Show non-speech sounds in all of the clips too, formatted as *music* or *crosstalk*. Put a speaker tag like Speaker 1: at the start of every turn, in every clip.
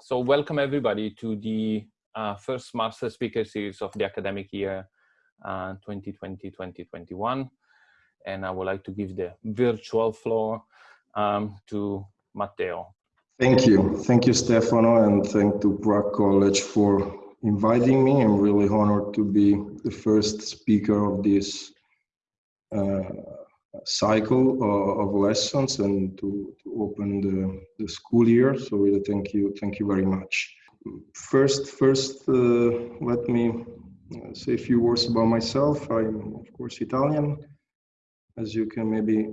Speaker 1: So welcome everybody to the uh, first Master Speaker Series of the academic year 2020-2021. Uh, and I would like to give the virtual floor um, to Matteo.
Speaker 2: Thank you. Thank you, Stefano, and thank to Prague College for inviting me. I'm really honored to be the first speaker of this uh, cycle of lessons and to, to open the, the school year. So really thank you, thank you very much. First, first, uh, let me say a few words about myself. I'm of course Italian, as you can maybe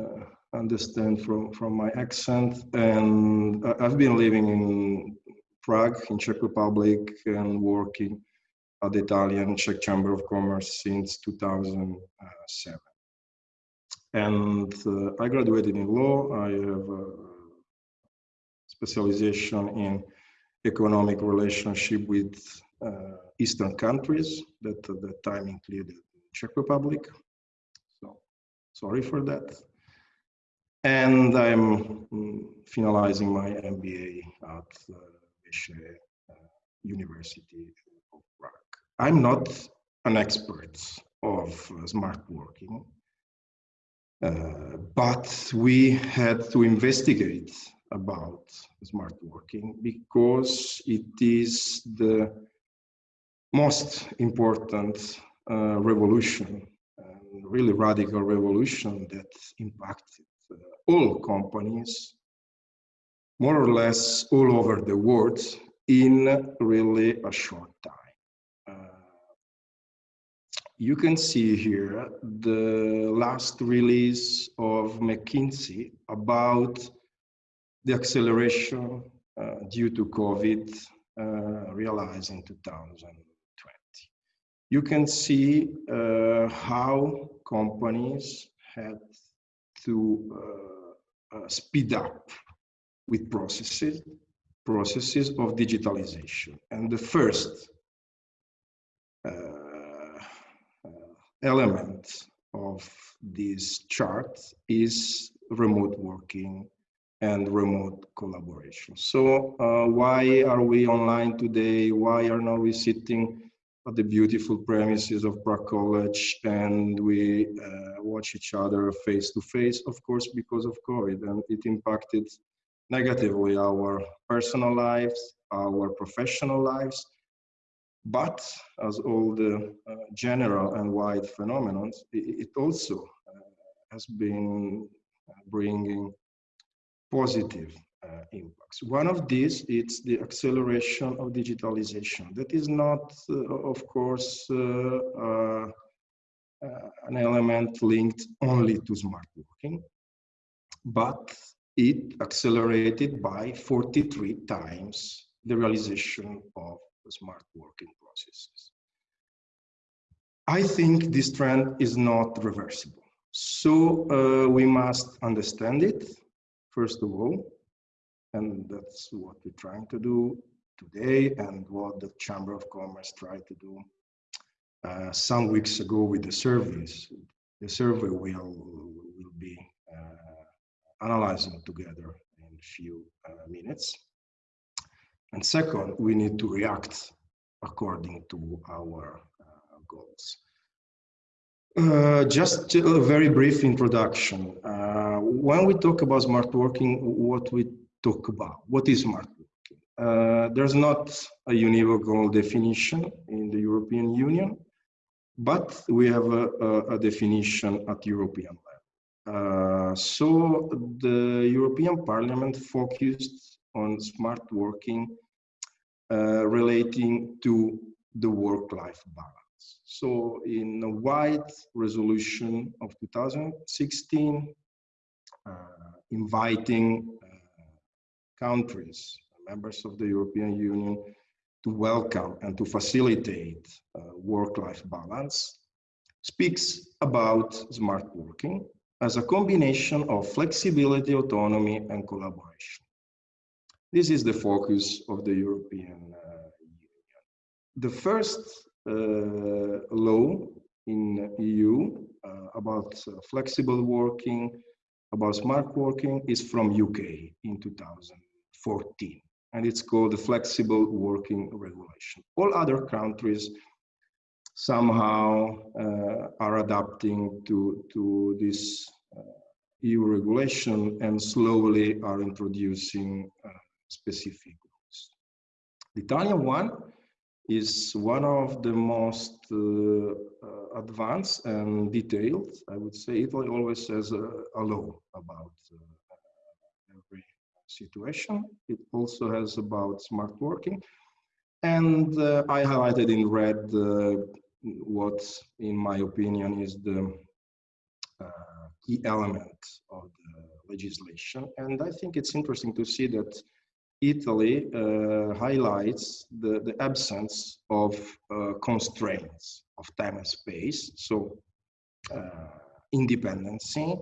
Speaker 2: uh, understand from, from my accent. And I've been living in Prague, in Czech Republic, and working at the Italian Czech Chamber of Commerce since 2007. And uh, I graduated in law. I have a specialization in economic relationship with uh, Eastern countries that at that time included Czech Republic. So sorry for that. And I'm mm, finalizing my MBA at uh, uh, University of Prague. I'm not an expert of uh, smart working. Uh, but we had to investigate about smart working because it is the most important uh, revolution, really radical revolution that impacted uh, all companies, more or less all over the world in really a short time you can see here the last release of McKinsey about the acceleration uh, due to COVID uh, realized in 2020. You can see uh, how companies had to uh, uh, speed up with processes, processes of digitalization. And the first element of this chart is remote working and remote collaboration. So uh, why are we online today? Why are now we sitting at the beautiful premises of Prague College and we uh, watch each other face to face? Of course, because of COVID and it impacted negatively our personal lives, our professional lives, but as all the uh, general and wide phenomena, it, also uh, has been uh, bringing positive uh, impacts. One of these is the acceleration of digitalization. That is not, of course, uh, an element linked only to smart working, but it accelerated by 43 times the realization of smart working processes. I think this trend is not reversible. So uh, we must understand it, first of all, and that's what we're trying to do today and what the Chamber of Commerce tried to do uh, some weeks ago with the surveys. The survey will, will be uh, analyzing together in a few uh, minutes. And second, we need to react according to our uh, goals. Uh, just a very brief introduction. Uh, when we talk about smart working, what we talk about? What is smart working? Uh, there's not a univocal definition in the European Union, but we have a, a, a definition at European level. Uh, so the European Parliament focused on smart working uh, relating to the work-life balance. So in a wide resolution of 2016, uh, inviting uh, countries, members of the European Union, to welcome and to facilitate uh, work-life balance, speaks about smart working as a combination of flexibility, autonomy, and collaboration. This is the focus of the European uh, Union. The first uh, law in EU uh, about flexible working, about smart working is from UK in 2014. and it's called the Flexible Working Regulation. All other countries somehow uh, are adapting to, to this uh, EU regulation and slowly are introducing uh, specific rules. The Italian one is one of the most uh, uh, advanced and detailed. I would say Italy always has a, a law about uh, every situation. It also has about smart working. And uh, I highlighted in red uh, what, in my opinion, is the uh, key element of the legislation. And I think it's interesting to see that Italy uh, highlights the, the absence of uh, constraints of time and space. So uh, independency,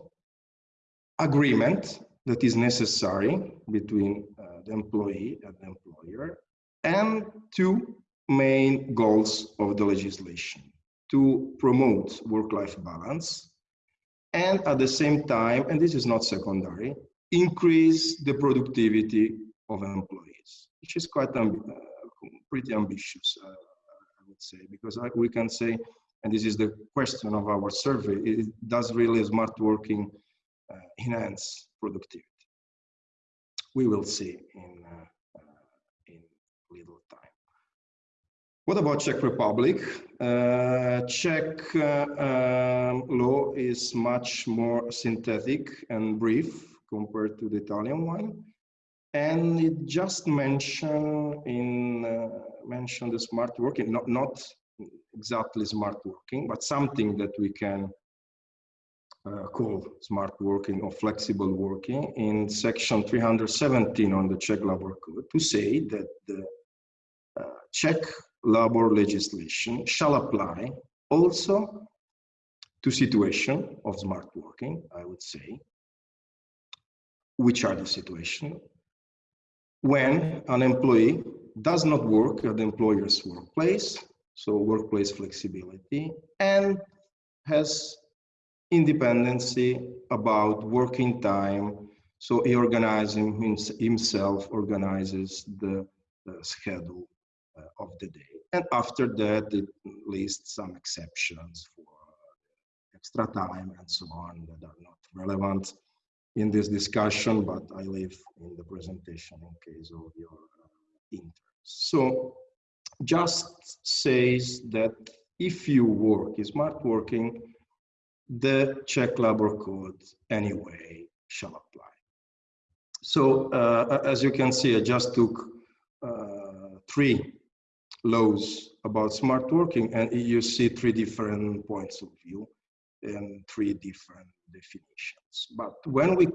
Speaker 2: agreement that is necessary between uh, the employee and the employer, and two main goals of the legislation to promote work-life balance and at the same time, and this is not secondary, increase the productivity of employees, which is quite uh, pretty ambitious, uh, I would say, because we can say, and this is the question of our survey, it does really smart working uh, enhance productivity. We will see in, uh, uh, in little time. What about Czech Republic? Uh, Czech um, law is much more synthetic and brief compared to the Italian one and it just mentioned in uh, mentioned the smart working not not exactly smart working but something that we can uh, call smart working or flexible working in section 317 on the Czech labor code to say that the uh, Czech labor legislation shall apply also to situation of smart working I would say which are the situation when an employee does not work at the employer's workplace, so workplace flexibility, and has independency about working time. So he organizes himself, organizes the, the schedule uh, of the day. And after that, it lists some exceptions for extra time and so on that are not relevant in this discussion, but I leave in the presentation in case of your uh, interest. So just says that if you work smart working, the Czech labor code anyway shall apply. So uh, as you can see, I just took uh, three laws about smart working and you see three different points of view and three different definitions. But when we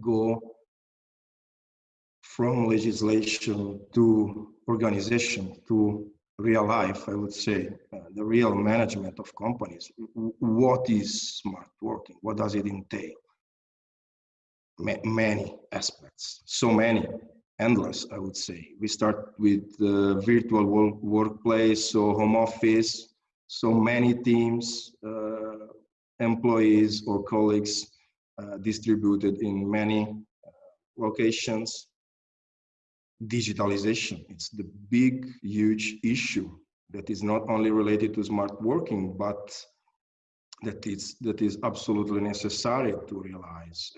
Speaker 2: go from legislation to organization to real life, I would say, uh, the real management of companies, what is smart working? What does it entail? Ma many aspects, so many, endless, I would say. We start with the virtual workplace, so home office, so many teams, uh, employees or colleagues uh, distributed in many uh, locations. Digitalization, it's the big, huge issue that is not only related to smart working, but that is, that is absolutely necessary to realize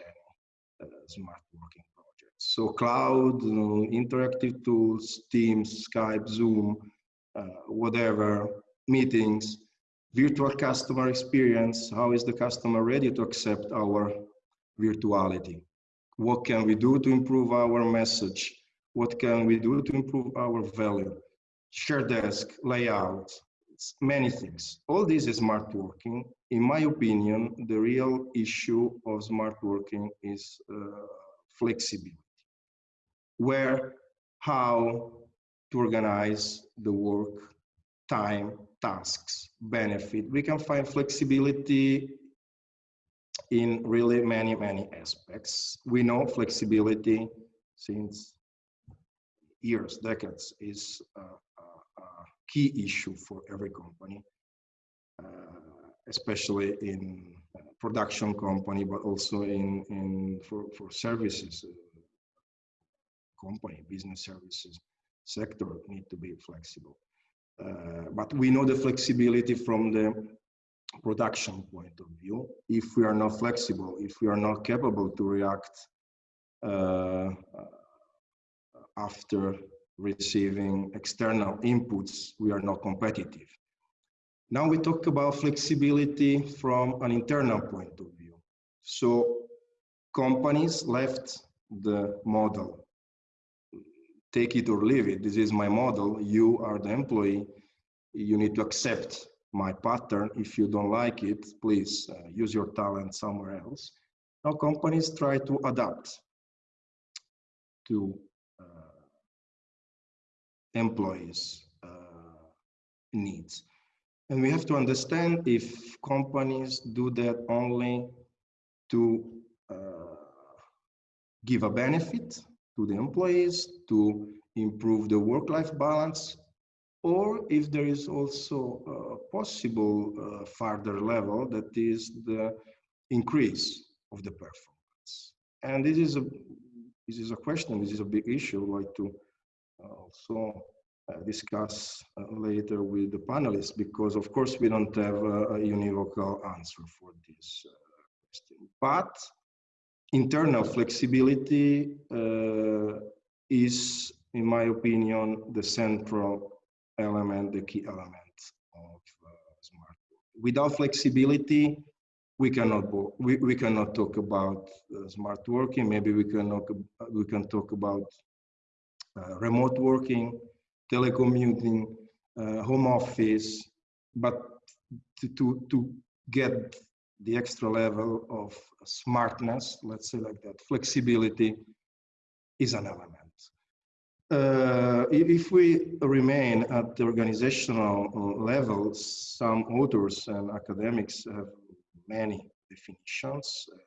Speaker 2: uh, smart working projects. So cloud, interactive tools, Teams, Skype, Zoom, uh, whatever, meetings, virtual customer experience, how is the customer ready to accept our virtuality? What can we do to improve our message? What can we do to improve our value? Share desk, layout, many things. All this is smart working. In my opinion, the real issue of smart working is uh, flexibility. Where, how to organize the work, time, tasks, benefit. We can find flexibility in really many, many aspects. We know flexibility since years, decades, is a, a, a key issue for every company, uh, especially in production company, but also in, in for, for services uh, company, business services sector need to be flexible. Uh, but we know the flexibility from the production point of view. If we are not flexible, if we are not capable to react uh, after receiving external inputs, we are not competitive. Now we talk about flexibility from an internal point of view. So companies left the model. Take it or leave it. This is my model. You are the employee. You need to accept my pattern. If you don't like it, please uh, use your talent somewhere else. Now companies try to adapt to uh, employees' uh, needs. And we have to understand if companies do that only to uh, give a benefit to the employees, to improve the work-life balance, or if there is also a possible uh, further level that is the increase of the performance. And this is a this is a question, this is a big issue I'd like to uh, also uh, discuss uh, later with the panelists because of course we don't have a, a univocal answer for this question. But internal flexibility uh, is, in my opinion, the central element, the key element of uh, smart. Without flexibility, we cannot we, we cannot talk about uh, smart working. Maybe we can talk, we can talk about uh, remote working, telecommuting, uh, home office, but to, to, to get the extra level of smartness, let's say like that, flexibility is an element. Uh, if we remain at the organizational uh, level, some authors and academics have many definitions, uh,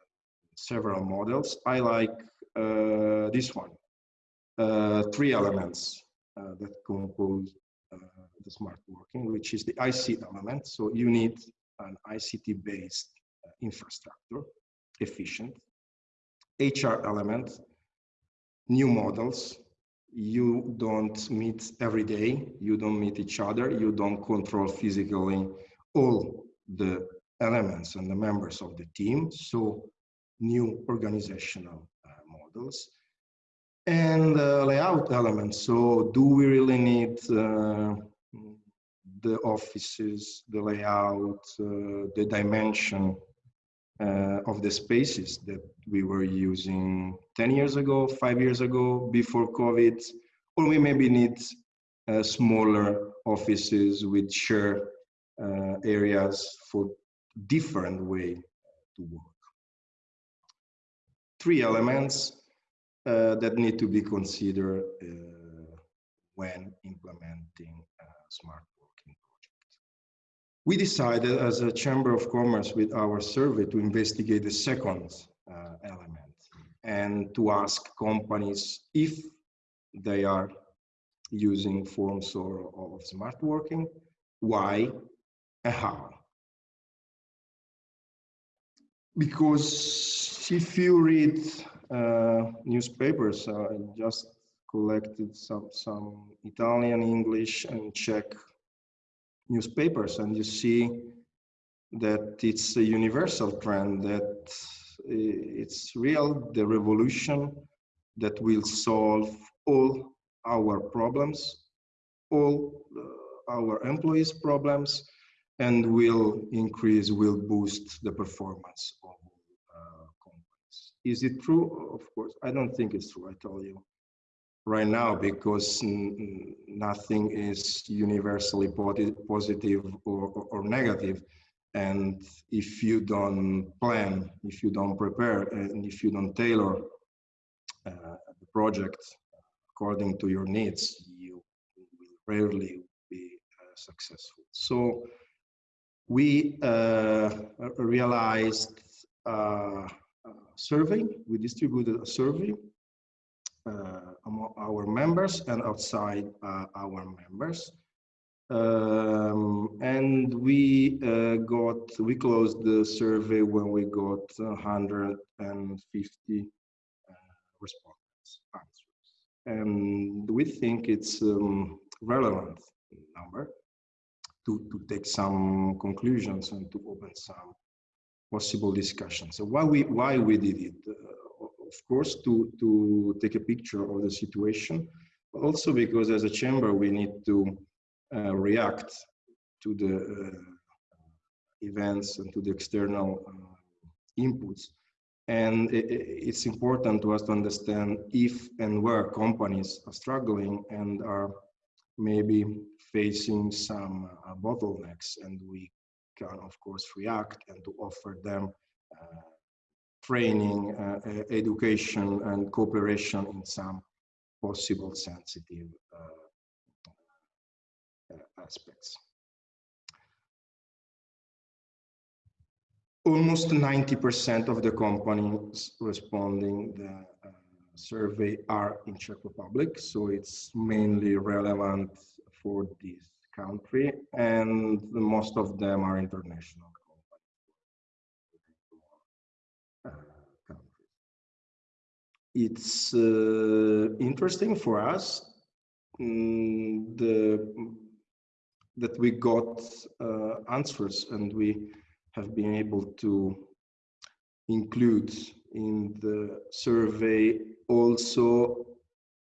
Speaker 2: several models. I like uh, this one, uh, three elements uh, that compose the smart working, which is the IC element. So you need an ICT-based infrastructure, efficient. HR element, new models. You don't meet every day, you don't meet each other, you don't control physically all the elements and the members of the team. So new organizational uh, models and uh, layout elements. So do we really need uh, the offices, the layout, uh, the dimension uh, of the spaces that we were using 10 years ago, five years ago, before COVID, or we maybe need uh, smaller offices with shared uh, areas for different way to work. Three elements uh, that need to be considered uh, when implementing smart we decided as a Chamber of Commerce with our survey to investigate the second uh, element and to ask companies if they are using forms or, of smart working, why and how. Because if you read uh, newspapers, uh, I just collected some, some Italian, English and Czech newspapers and you see that it's a universal trend that it's real the revolution that will solve all our problems all uh, our employees problems and will increase will boost the performance of uh, companies. Is it true? Of course. I don't think it's true. I tell you right now because nothing is universally positive or, or, negative. And if you don't plan if you don't prepare and if you don't tailor uh, the project according to your needs you will rarely be uh, successful. So we uh, realized uh, a survey. We distributed a survey among our members and outside uh, our members. Um, and we uh, got, we closed the survey when we got 150 respondents answers. and we think it's um, relevant number to, to take some conclusions and to open some possible discussions. So why we why we did it? Uh, of course, to to take a picture of the situation, but also because as a chamber we need to uh, react to the uh, events and to the external uh, inputs. And it, it's important to us to understand if and where companies are struggling and are maybe facing some uh, bottlenecks and we can of course react and to offer them uh, training, uh, education and cooperation in some possible sensitive uh, aspects. Almost 90% of the companies responding the uh, survey are in Czech Republic, so it's mainly relevant for this country, and most of them are international companies. Uh, it's uh, interesting for us. Mm, the that we got uh, answers and we have been able to include in the survey also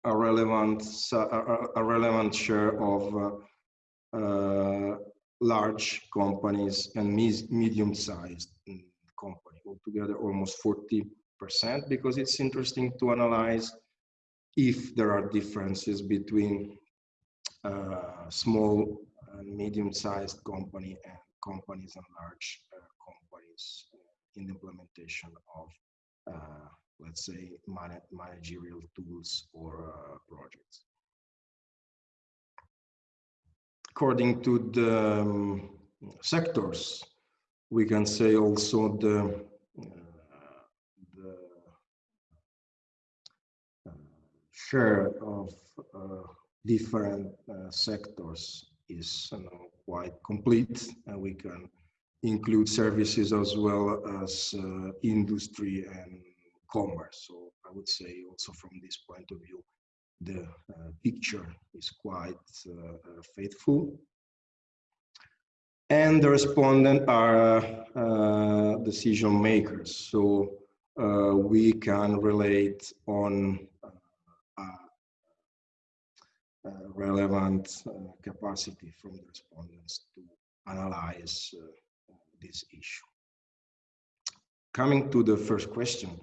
Speaker 2: a relevant a, relevant share of uh, uh, large companies and medium-sized company. Altogether almost 40 percent because it's interesting to analyze if there are differences between uh, small and medium-sized company and companies and large uh, companies in the implementation of uh, let's say, man managerial tools or uh, projects. According to the um, sectors, we can say also the, uh, the uh, share of uh, different uh, sectors is you know, quite complete and we can include services as well as uh, industry and commerce. So I would say also from this point of view, the uh, picture is quite uh, uh faithful. And the respondent are decision makers. So we can relate on relevant capacity from the respondents to analyze this issue. Coming to the first question,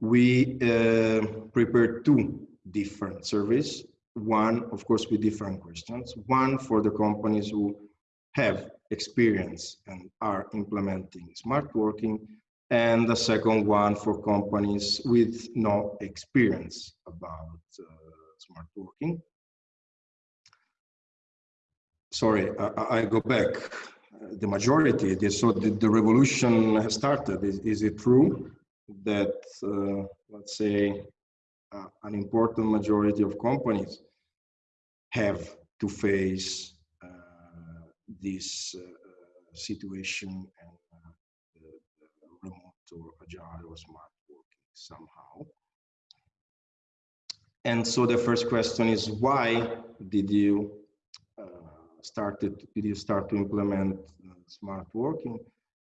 Speaker 2: we uh, prepared two different surveys. One, of course, with different questions. One for the companies who have experience and are implementing smart working, and the second one for companies with no experience about uh, smart working. Sorry, I, I go back. The majority, so the, the revolution has started. Is, is it true? that, uh, let's say, uh, an important majority of companies have to face uh, this situation and or agile or smart working somehow. And so the first question is why did you uh, started did you start to implement uh, smart working?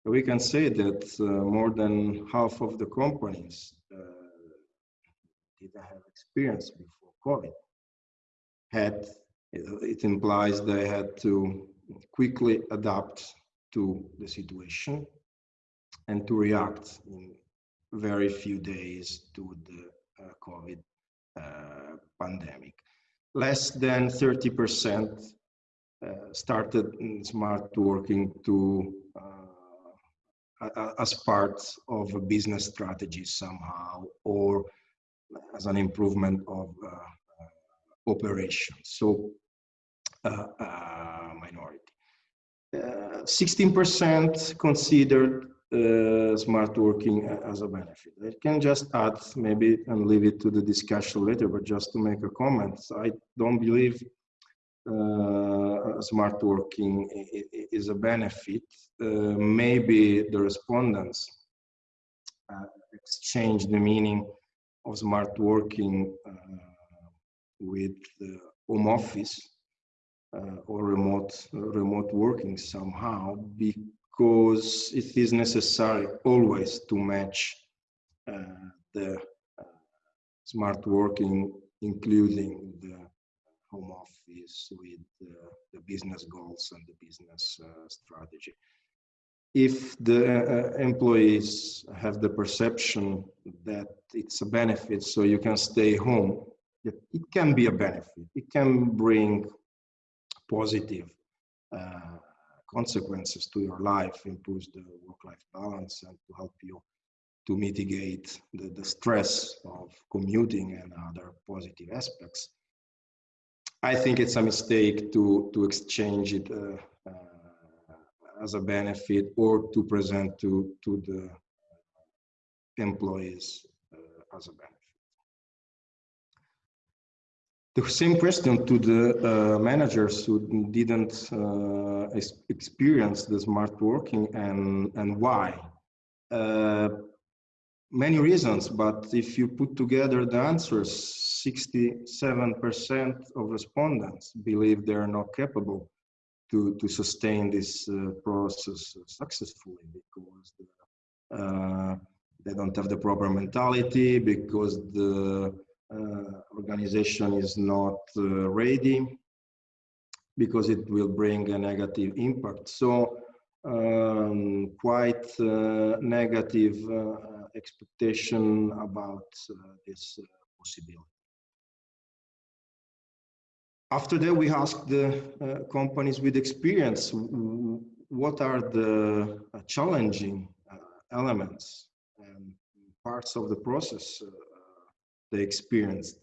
Speaker 2: we can say that uh, more than half of the companies uh, didn't have experience before COVID. Had it implies they had to quickly adapt to the situation and to react in very few days to the uh, COVID uh, pandemic. Less than 30% uh, started smart working to uh, as part of a business strategy somehow or as an improvement of uh, uh, operations. So uh, uh minority. 16% uh, considered uh, smart working as a benefit. I can just add maybe and leave it to the discussion later, but just to make a comment, I don't believe uh, smart working is a benefit, uh, maybe the respondents uh, exchange the meaning of smart working with home office uh, or remote remote working somehow because it is necessary always to match uh, the uh, smart working including the home office with the business goals and the business uh, strategy. If the uh, employees have the perception that it's a benefit so you can stay home it can be a benefit. It can bring positive uh, consequences to your life improves the work-life balance and to help you to mitigate the, the stress of commuting and other positive aspects i think it's a mistake to to exchange it uh, uh as a benefit or to present to, to the employees uh, as a benefit. The same question to the uh, managers who didn't uh, ex experience the smart working and, and why. Uh, many reasons, but if you put together the answers, 67% of respondents believe they're not capable to, to sustain this uh, process successfully because uh, they don't have the proper mentality because the organization is not uh, ready because it will bring a negative impact. So um, quite uh, negative uh, expectation about this possibility. After that, we asked the uh, companies with experience, what are the uh, challenging uh, elements and parts of the process uh, they experienced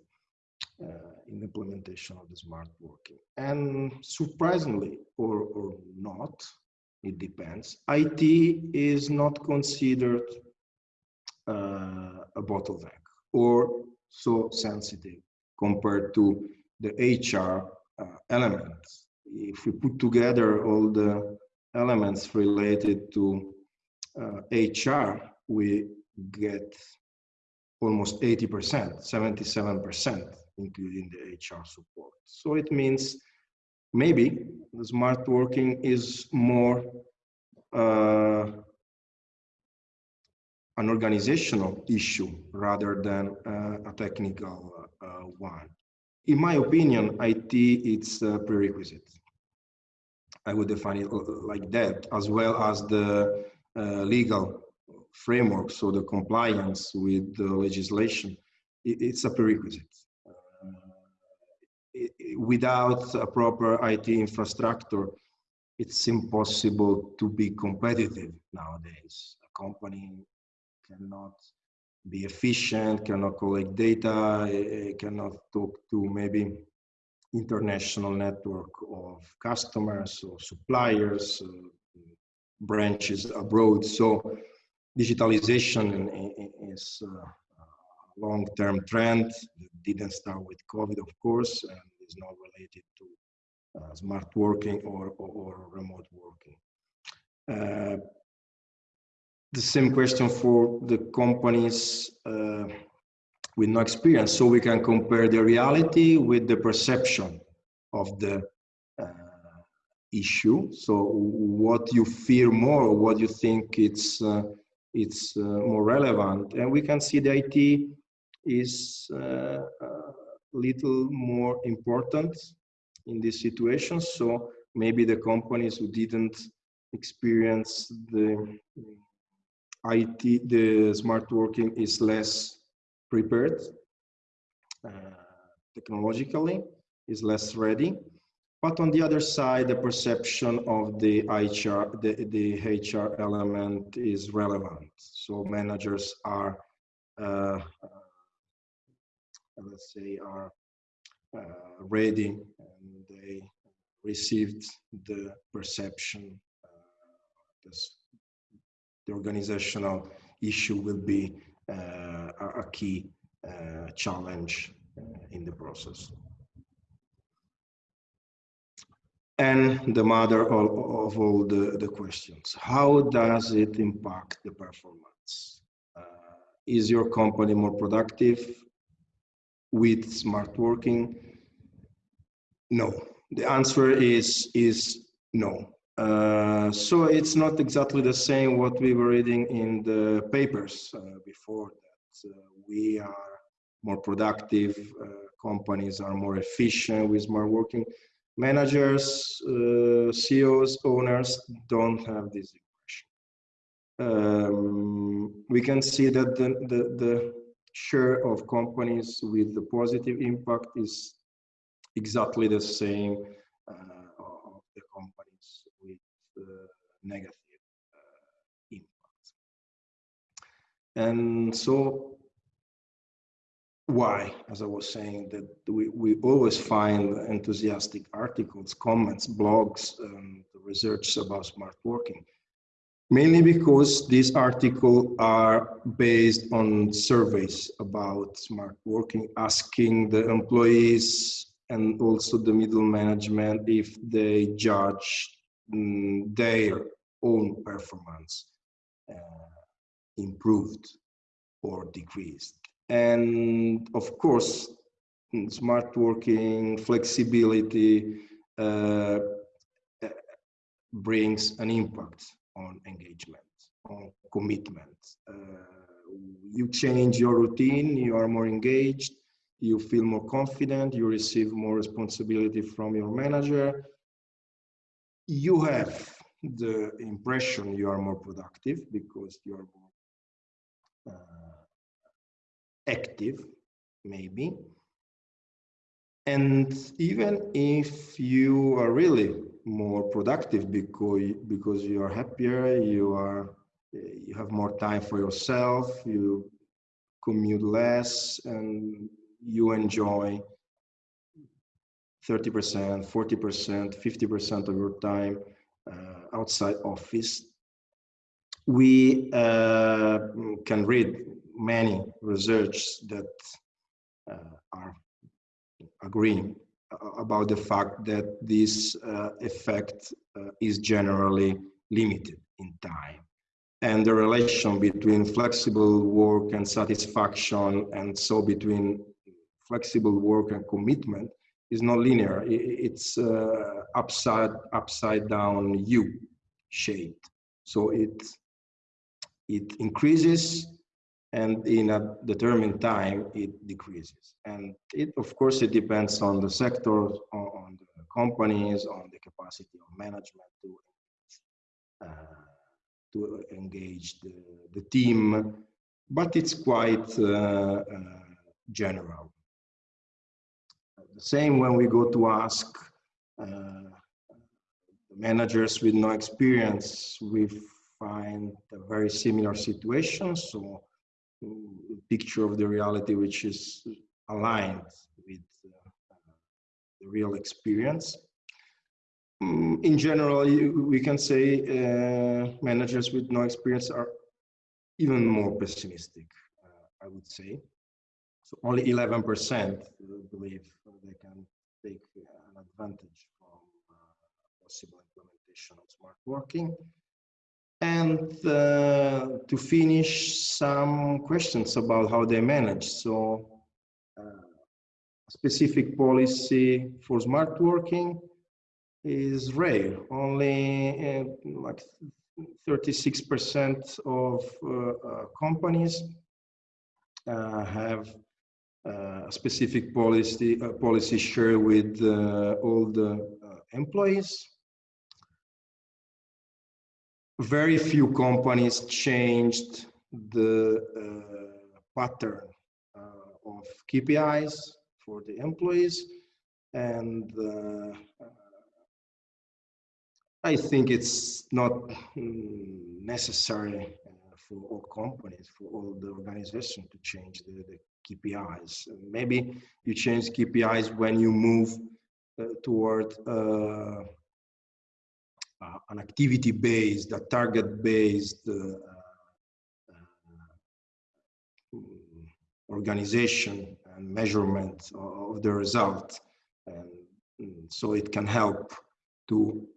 Speaker 2: uh, in implementation of the smart working. And surprisingly, or, or not, it depends, IT is not considered uh, a bottleneck or so sensitive compared to the HR uh, elements. If we put together all the elements related to uh, HR, we get almost 80%, 77%, including the HR support. So it means maybe the smart working is more uh, an organizational issue rather than uh, a technical uh, one in my opinion, IT it's a prerequisite. I would define it like that, as well as the uh, legal framework, so the compliance with the legislation, it, it's a prerequisite. Uh, it, without a proper IT infrastructure, it's impossible to be competitive nowadays. A company cannot be efficient, cannot collect data, eh, eh, cannot talk to maybe international network of customers or suppliers, uh, branches abroad. So digitalization is a long-term trend. That didn't start with COVID, of course, and is not related to uh, smart working or, or, or remote working. Uh, the same question for the companies uh, with no experience. So we can compare the reality with the perception of the uh, issue. So what you fear more what you think it's uh, it's uh, more relevant and we can see the IT is uh, a little more important in this situation so maybe the companies who didn't experience the IT, the smart working is less prepared uh, technologically, is less ready. But on the other side, the perception of the HR, the, the HR element is relevant. So managers are, uh, let's say, are uh, ready and they received the perception, uh, the organizational issue will be uh, a key uh, challenge uh, in the process. And the mother of, of all the, the questions, how does it impact the performance? Uh, is your company more productive with smart working? no. The answer is is no. Uh, so it's not exactly the same what we were reading in the papers uh, before that. Uh, we are more productive, uh, companies are more efficient with smart working. Managers, uh, CEOs, owners don't have this impression. Um, we can see that the, the, the share of companies with the positive impact is exactly the same uh, of the companies with uh, negative impact. And so why, as I was saying, that we, we always find enthusiastic articles, comments, blogs, and research about smart working. Mainly because these articles are based on surveys about smart working, asking the employees and also the middle management if they judge mm, their own performance uh, improved or decreased and of course smart working flexibility uh, brings an impact on engagement on commitment. Uh, you change your routine you are more engaged you feel more confident you receive more responsibility from your manager. You have the impression you are more productive because you are more uh, active, maybe. And even if you are really more productive because because you are happier, you are you have more time for yourself, you commute less, and you enjoy 30%, 40%, 50% of your time uh, outside office. We uh, can read many research that uh, are agreeing about the fact that this uh, effect uh, is generally limited in time. And the relation between flexible work and satisfaction, and so between flexible work and commitment, is not linear. It's uh, upside upside down U shaped. So it it increases and in a determined time it decreases. And it of course it depends on the sector on, the companies on the capacity of management to uh, to engage the, the team. But it's quite uh, uh, general. The same when we go to ask uh, managers with no experience we find a very similar situation. So picture of the reality which is aligned with uh, the real experience. Mm, in general, we can say uh, managers with no experience are even more pessimistic, uh, I would say. So only 11% believe they can take an advantage from uh, possible implementation of smart working. And uh, to finish, some questions about how they manage. So, uh, specific policy for smart working is rare. Only uh, like 36% of uh, uh, companies uh, have a specific policy policy share with all the employees very few companies changed the uh, pattern uh, of KPIs for the employees and uh, I think it's not mm, necessary uh, for all companies, for all the organization to change the, the KPIs. Maybe you change KPIs when you move uh, toward uh, uh, an activity-based, a target-based uh, uh, organization and measurement of the result. And mm, so it can help to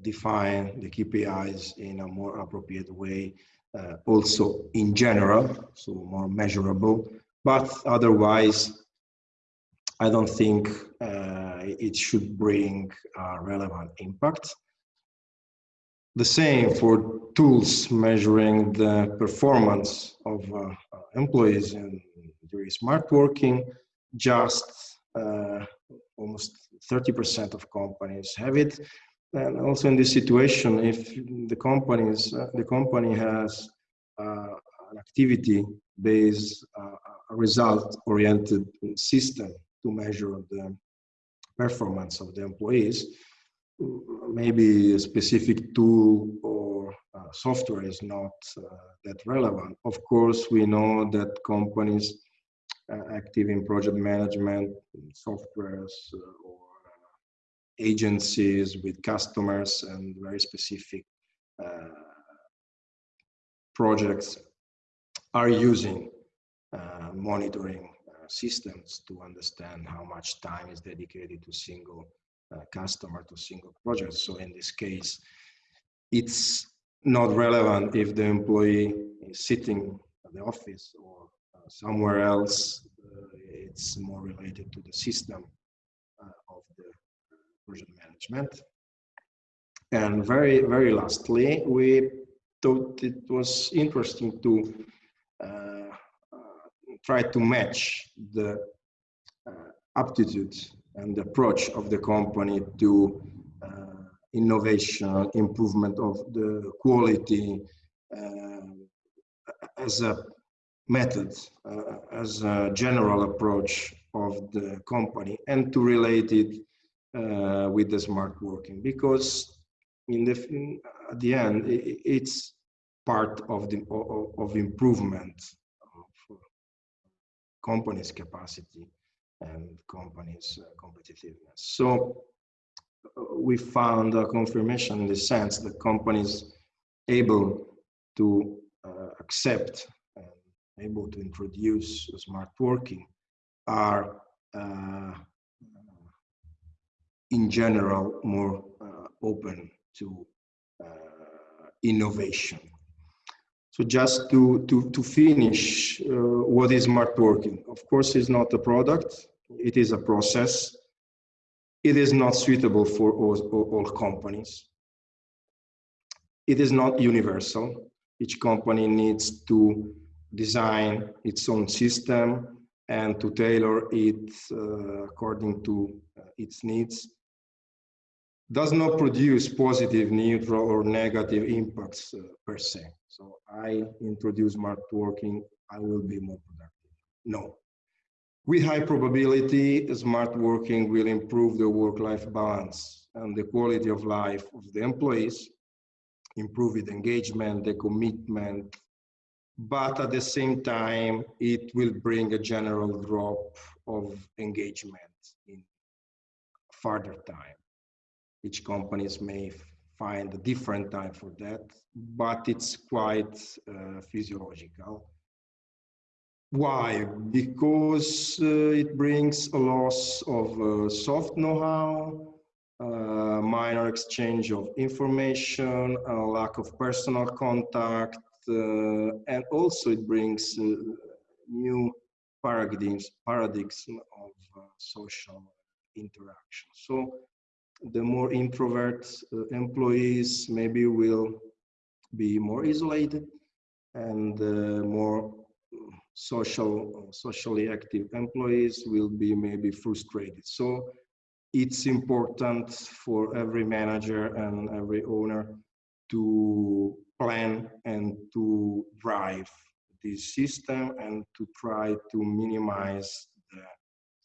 Speaker 2: define the KPIs in a more appropriate way, uh, also in general, so more measurable. But otherwise, I don't think uh, it should bring relevant impact. The same for tools measuring the performance of uh, employees in, during smart working. Just uh, almost 30% of companies have it. And also in this situation, if the companies, uh, the company has uh, an activity-based, result-oriented system to measure the performance of the employees, maybe a specific tool or uh, software is not uh, that relevant. Of course, we know that companies uh, active in project management, softwares, uh, or agencies with customers and very specific uh, projects are using uh, monitoring systems to understand how much time is dedicated to single uh, customer to single project. So in this case, it's not relevant if the employee is sitting at the office or uh, somewhere else. Uh, it's more related to the system of the project management. And very, very lastly, we thought it was interesting to uh, try to match the uh, aptitude and approach of the company to innovation, improvement of the quality as a method, uh, as a general approach of the company and to relate it uh, with the smart working. Because in the in, at the end it, it's part of the of, improvement companies capacity and companies uh, competitiveness. So uh, we found a confirmation in the sense that companies able to uh, accept and able to introduce smart working are uh, in general more uh, open to uh, innovation so just to, to, to finish, uh, what is smart working? Of course, it's not a product, it is a process. It is not suitable for all, all companies. It is not universal. Each company needs to design its own system and to tailor it uh, according to uh, its needs does not produce positive, neutral, or negative impacts uh, per se. So I introduce smart working, I will be more productive. No. With high probability, smart working will improve the work-life balance and the quality of life of the employees, improve the engagement, the commitment, but at the same time, it will bring a general drop of engagement in further time each companies may find a different time for that, but it's quite uh, physiological. Why? Because uh, it brings a loss of uh, soft know-how, uh, minor exchange of information, a lack of personal contact, uh, and also it brings uh, new paradigms, paradigms of social interaction. So the more introvert uh, employees maybe will be more isolated and uh, more social socially active employees will be maybe frustrated. So it's important for every manager and every owner to plan and to drive this system and to try to minimize the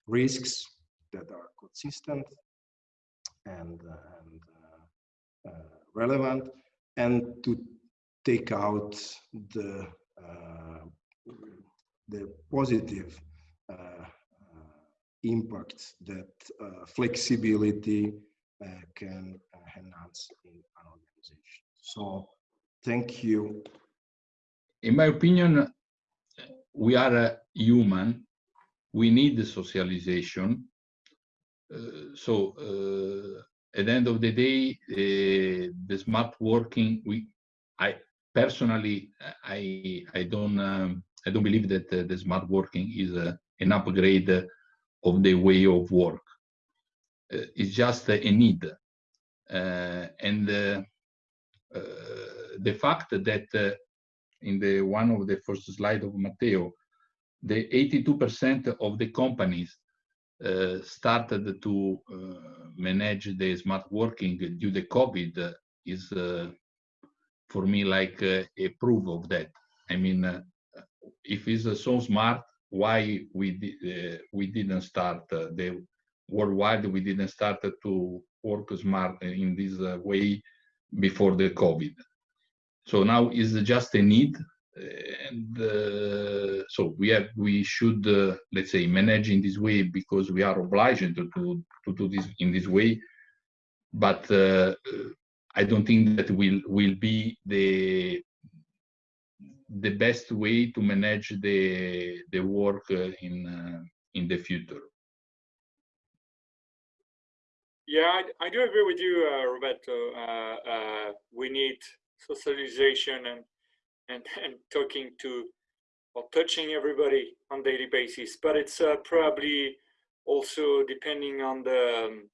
Speaker 2: risks that are consistent and, and uh, uh, relevant and to take out the uh, the positive impact that flexibility can enhance in an organization. So thank you.
Speaker 3: In my opinion, we are human. We need the socialization uh, so uh, at the end of the day, uh, the smart working, we, I personally, I, I don't, um, I don't believe that the smart working is an upgrade of the way of work. it's just a need. and the fact that in the one of the first slide of Matteo, the 82% of the companies uh, Uh, started to uh, manage the smart working due to COVID is uh, for me like uh, a proof of that. I mean, uh, if it's so smart, why we di we didn't start the worldwide? We didn't start to work smart in this way before the COVID. So now is just a need and uh, so we have we should uh, let's say manage in this way because we are obliged to to, to do this in this way. But uh, i don't think that will will be the the best way to manage the the work uh, in uh, in the future.
Speaker 4: Yeah i, I do agree with you uh, roberto. We need socialization and and, *laughs* and talking to or touching everybody on daily basis. But it's uh, probably also depending on the um,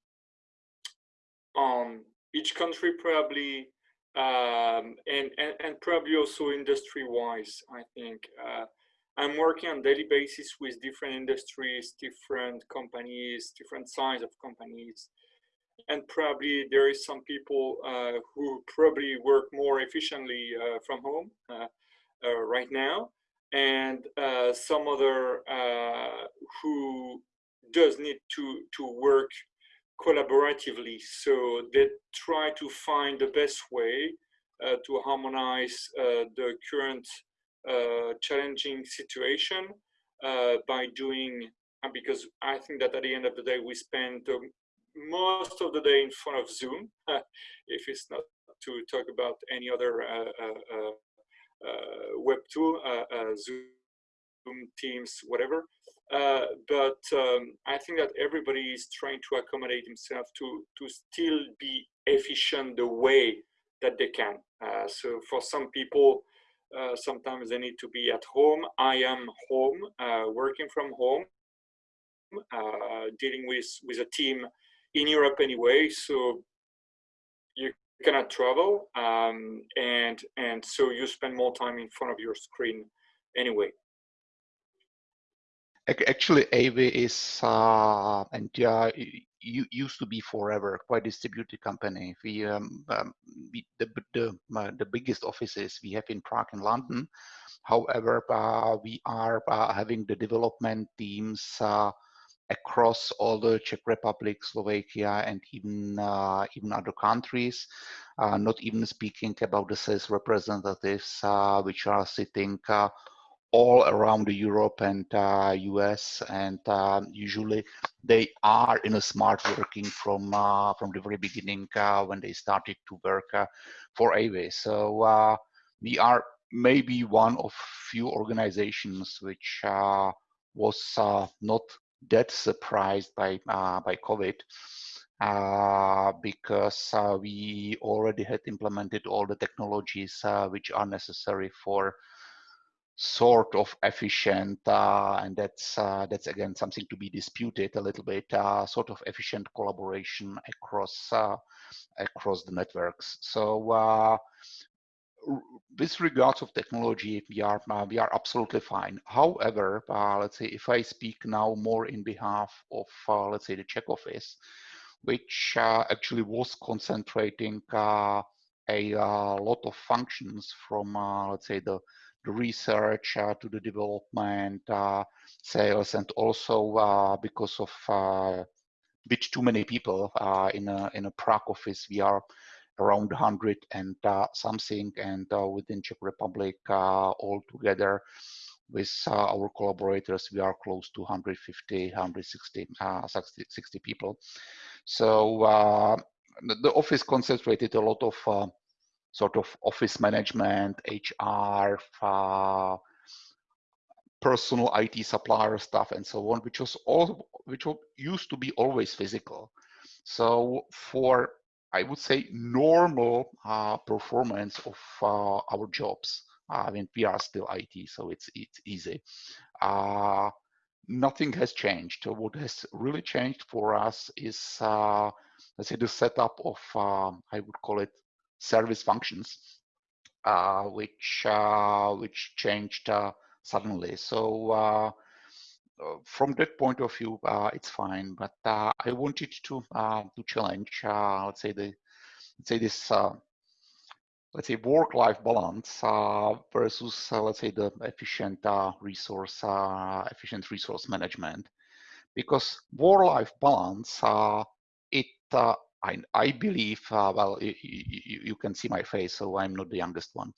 Speaker 4: on each country probably um, and, and, and probably also industry wise I think uh, I'm working on daily basis with different industries different companies different size of companies and probably there is some people uh, who probably work more efficiently uh, from home uh, uh right now. And uh, some other who does need to to work collaboratively. So they try to find the best way to harmonize the current challenging situation by doing because I think that at the end of the day we spend most of the day in front of Zoom, *laughs* if it's not to talk about any other uh, uh, uh, web tool, Zoom, Teams, whatever. but um, I think that everybody is trying to accommodate himself to to still be efficient the way that they can. so for some people, uh, sometimes they need to be at home. I am home, uh, working from home, uh, dealing with with a team in Europe anyway, so you cannot travel, um, and and so you spend more time in front of your screen anyway.
Speaker 5: Actually, AV is uh, and uh, you used to be forever quite distributed company. We, um, um, we the the, uh, the biggest offices we have in Prague and London. However, uh, we are uh, having the development teams uh, across all the Czech Republic, Slovakia, and even uh, even other countries. Uh, not even speaking about the sales representatives, uh, which are sitting uh, all around Europe and US, uh, and um, usually they are in a smart working from uh, from the very beginning when they started to work for AV. So we are maybe one of few organizations which was not that surprised by uh, by COVID uh, because uh, we already had implemented all the technologies uh, which are necessary for sort of efficient uh, and that's uh, that's again something to be disputed a little bit sort of efficient collaboration across across the networks. So with regards of technology, we are uh, we are absolutely fine. However, uh, let's say if I speak now more in behalf of uh, let's say the Czech office, which uh, actually was concentrating uh, a uh, lot of functions from let's say the the research to the development, sales, and also because of bit too many people in a in a Prague office, we are around 100 and uh, something, and uh, within Czech Republic uh, altogether with our collaborators, we are close to 150, 160 60, 60 people. So the office concentrated a lot of sort of office management, HR, uh, personal IT supplier stuff, and so on, which was all which used to be always physical. So for I would say, normal uh, performance of uh, our jobs. I mean, we are still IT, so it's it's easy. Uh, nothing has changed. What has really changed for us is, uh, let's say, the setup of, uh, I would call it service functions, uh, which which changed suddenly. So from that point of view, it's fine. But I wanted to to challenge, let's say the let's say this let's say work-life balance uh, versus uh, let's say the efficient uh, resource uh, efficient resource management because work-life balance uh, it uh, I, I believe well you, you, you, can see my face so I'm not the youngest one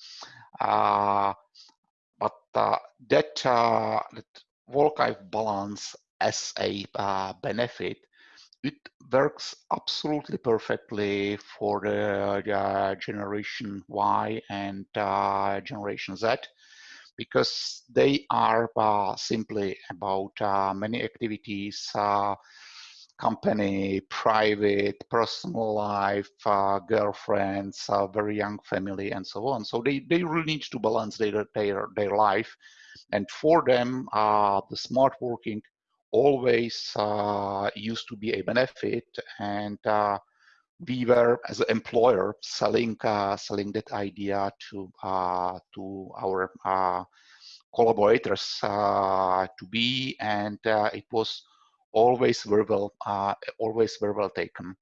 Speaker 5: but that, that work-life balance as a benefit it works absolutely perfectly for the uh, generation Y and uh, generation Z because they are uh, simply about uh, many activities, uh, company, private, personal life, uh, girlfriends, very young family, and so on. So they, they really need to balance their, their, their life. And for them, the smart working always uh, used to be a benefit. And uh, we were as an employer selling uh, selling that idea to uh, to our uh, collaborators uh, to be. And it was always very well always very well taken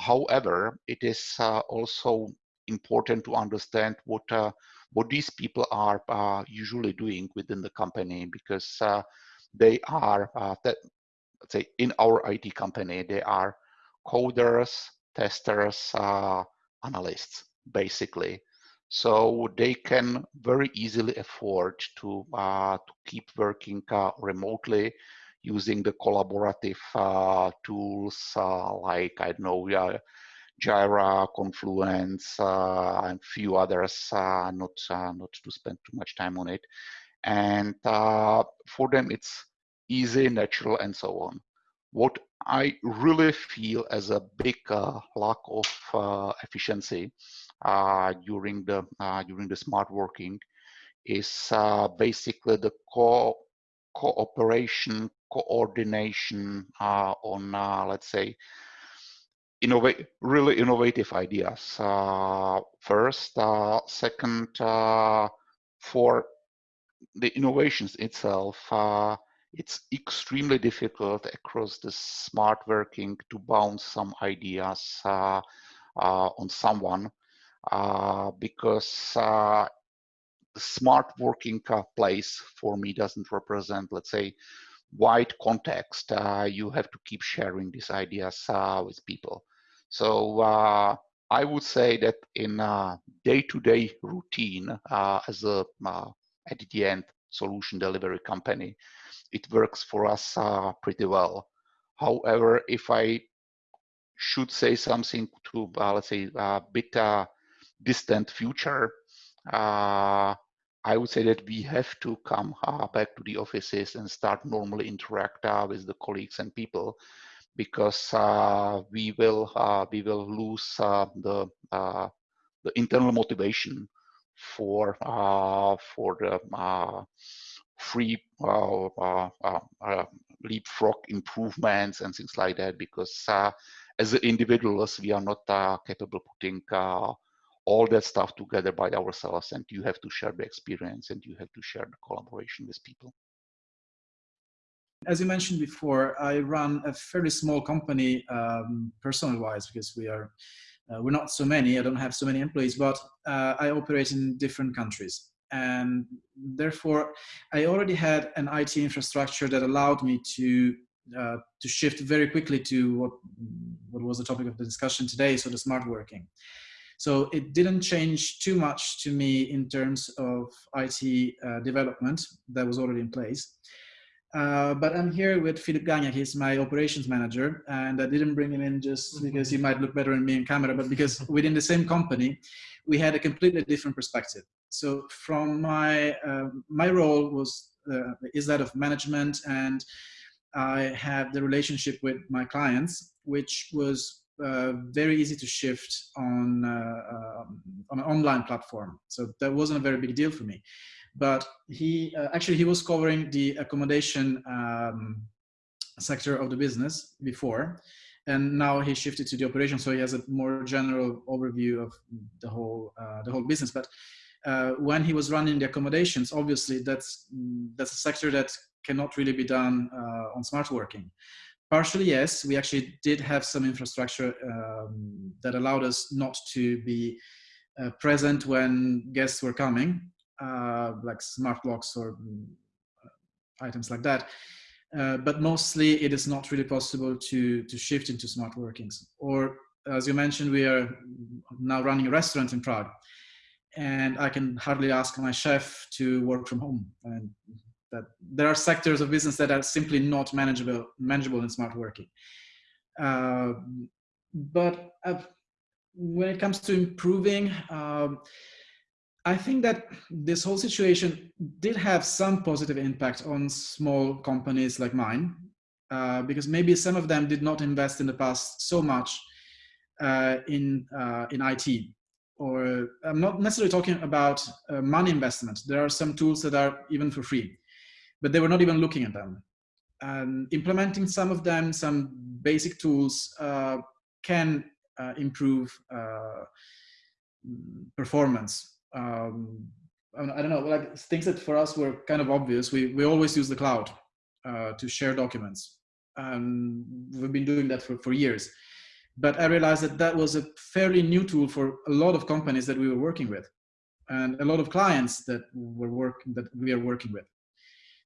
Speaker 5: however it is also important to understand what what these people are usually doing within the company because they are, uh, that, let's say, in our IT company, they are coders, testers, uh, analysts, basically. So they can very easily afford to, uh, to keep working uh, remotely using the collaborative uh, tools uh, like, I don't know, Jira, Confluence, and few others, not, not to spend too much time on it and uh, for them it's easy, natural, and so on. What I really feel as a big uh, lack of uh, efficiency uh, during the uh, during the smart working is uh, basically the co cooperation, coordination on let's say really innovative ideas. first, second, for the innovations itself, uh, it's extremely difficult across the smart working to bounce some ideas uh, uh, on someone uh, because uh, smart working place for me doesn't represent, let's say, wide context. Uh, you have to keep sharing these ideas with people. So I would say that in day-to-day -day routine as a at the end solution delivery company, it works for us uh, pretty well. However, if I should say something to, uh, let's say, a bit uh, distant future, uh, I would say that we have to come uh, back to the offices and start normally interact uh, with the colleagues and people because uh, we will uh, we will lose uh, the the internal motivation for uh, for the uh, free uh, leapfrog improvements and things like that because as individuals we are not capable putting all that stuff together by ourselves and you have to share the experience and you have to share the collaboration with people
Speaker 6: as you mentioned before i run a fairly small company um, personal wise because we are uh, we're not so many, I don't have so many employees, but uh, I operate in different countries. And therefore, I already had an IT infrastructure that allowed me to uh, to shift very quickly to what what was the topic of the discussion today, so the smart working. So it didn't change too much to me in terms of IT uh, development that was already in place. Uh, but I'm here with Philip Gagnac. He's my operations manager, and I didn't bring him in just mm-hmm. because he might look better in me in camera, but because *laughs* within the same company, we had a completely different perspective. So from my uh, my role was uh, is that of management, and I have the relationship with my clients, which was uh, very easy to shift on uh, um, on an online platform. So that wasn't a very big deal for me. But he uh, actually he was covering the accommodation um, sector of the business before, and now he shifted to the operation, so he has a more general overview of the whole uh, the whole business. But uh, when he was running the accommodations, obviously that's that's a sector that cannot really be done uh, on smart working. Partially, yes, we actually did have some infrastructure um, that allowed us not to be uh, present when guests were coming, uh, like smart locks or mm, items like that. Uh, but mostly it is not really possible to, to shift into smart workings. Or as you mentioned, we are now running a restaurant in Prague and I can hardly ask my chef to work from home. And that there are sectors of business that are simply not manageable, manageable in smart working. Uh, but uh, when it comes to improving, um, I think that this whole situation did have some positive impact on small companies like mine, uh, because maybe some of them did not invest in the past so much uh, in uh, in IT. Or I'm not necessarily talking about uh, money investment. There are some tools that are even for free, but they were not even looking at them. And implementing some of them, some basic tools, uh, can uh, improve performance um, I don't know, like things that for us were kind of obvious. We, we always use the cloud uh, to share documents. And we've been doing that for, for years. But I realized that that was a fairly new tool for a lot of companies that we were working with and a lot of clients that were working that we are working with.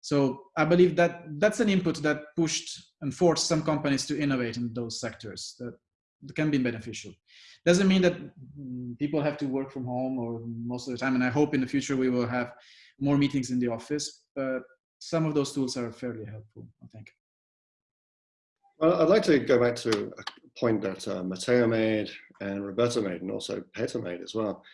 Speaker 6: So I believe that that's an input that pushed and forced some companies to innovate in those sectors that can be beneficial. Doesn't mean that people have to work from home or most of the time. And I hope in the future we will have more meetings in the office, but some of those tools are fairly helpful, I think.
Speaker 7: Well, I'd like to go back to a point that uh, Matteo made and Roberto made and also Peter made as well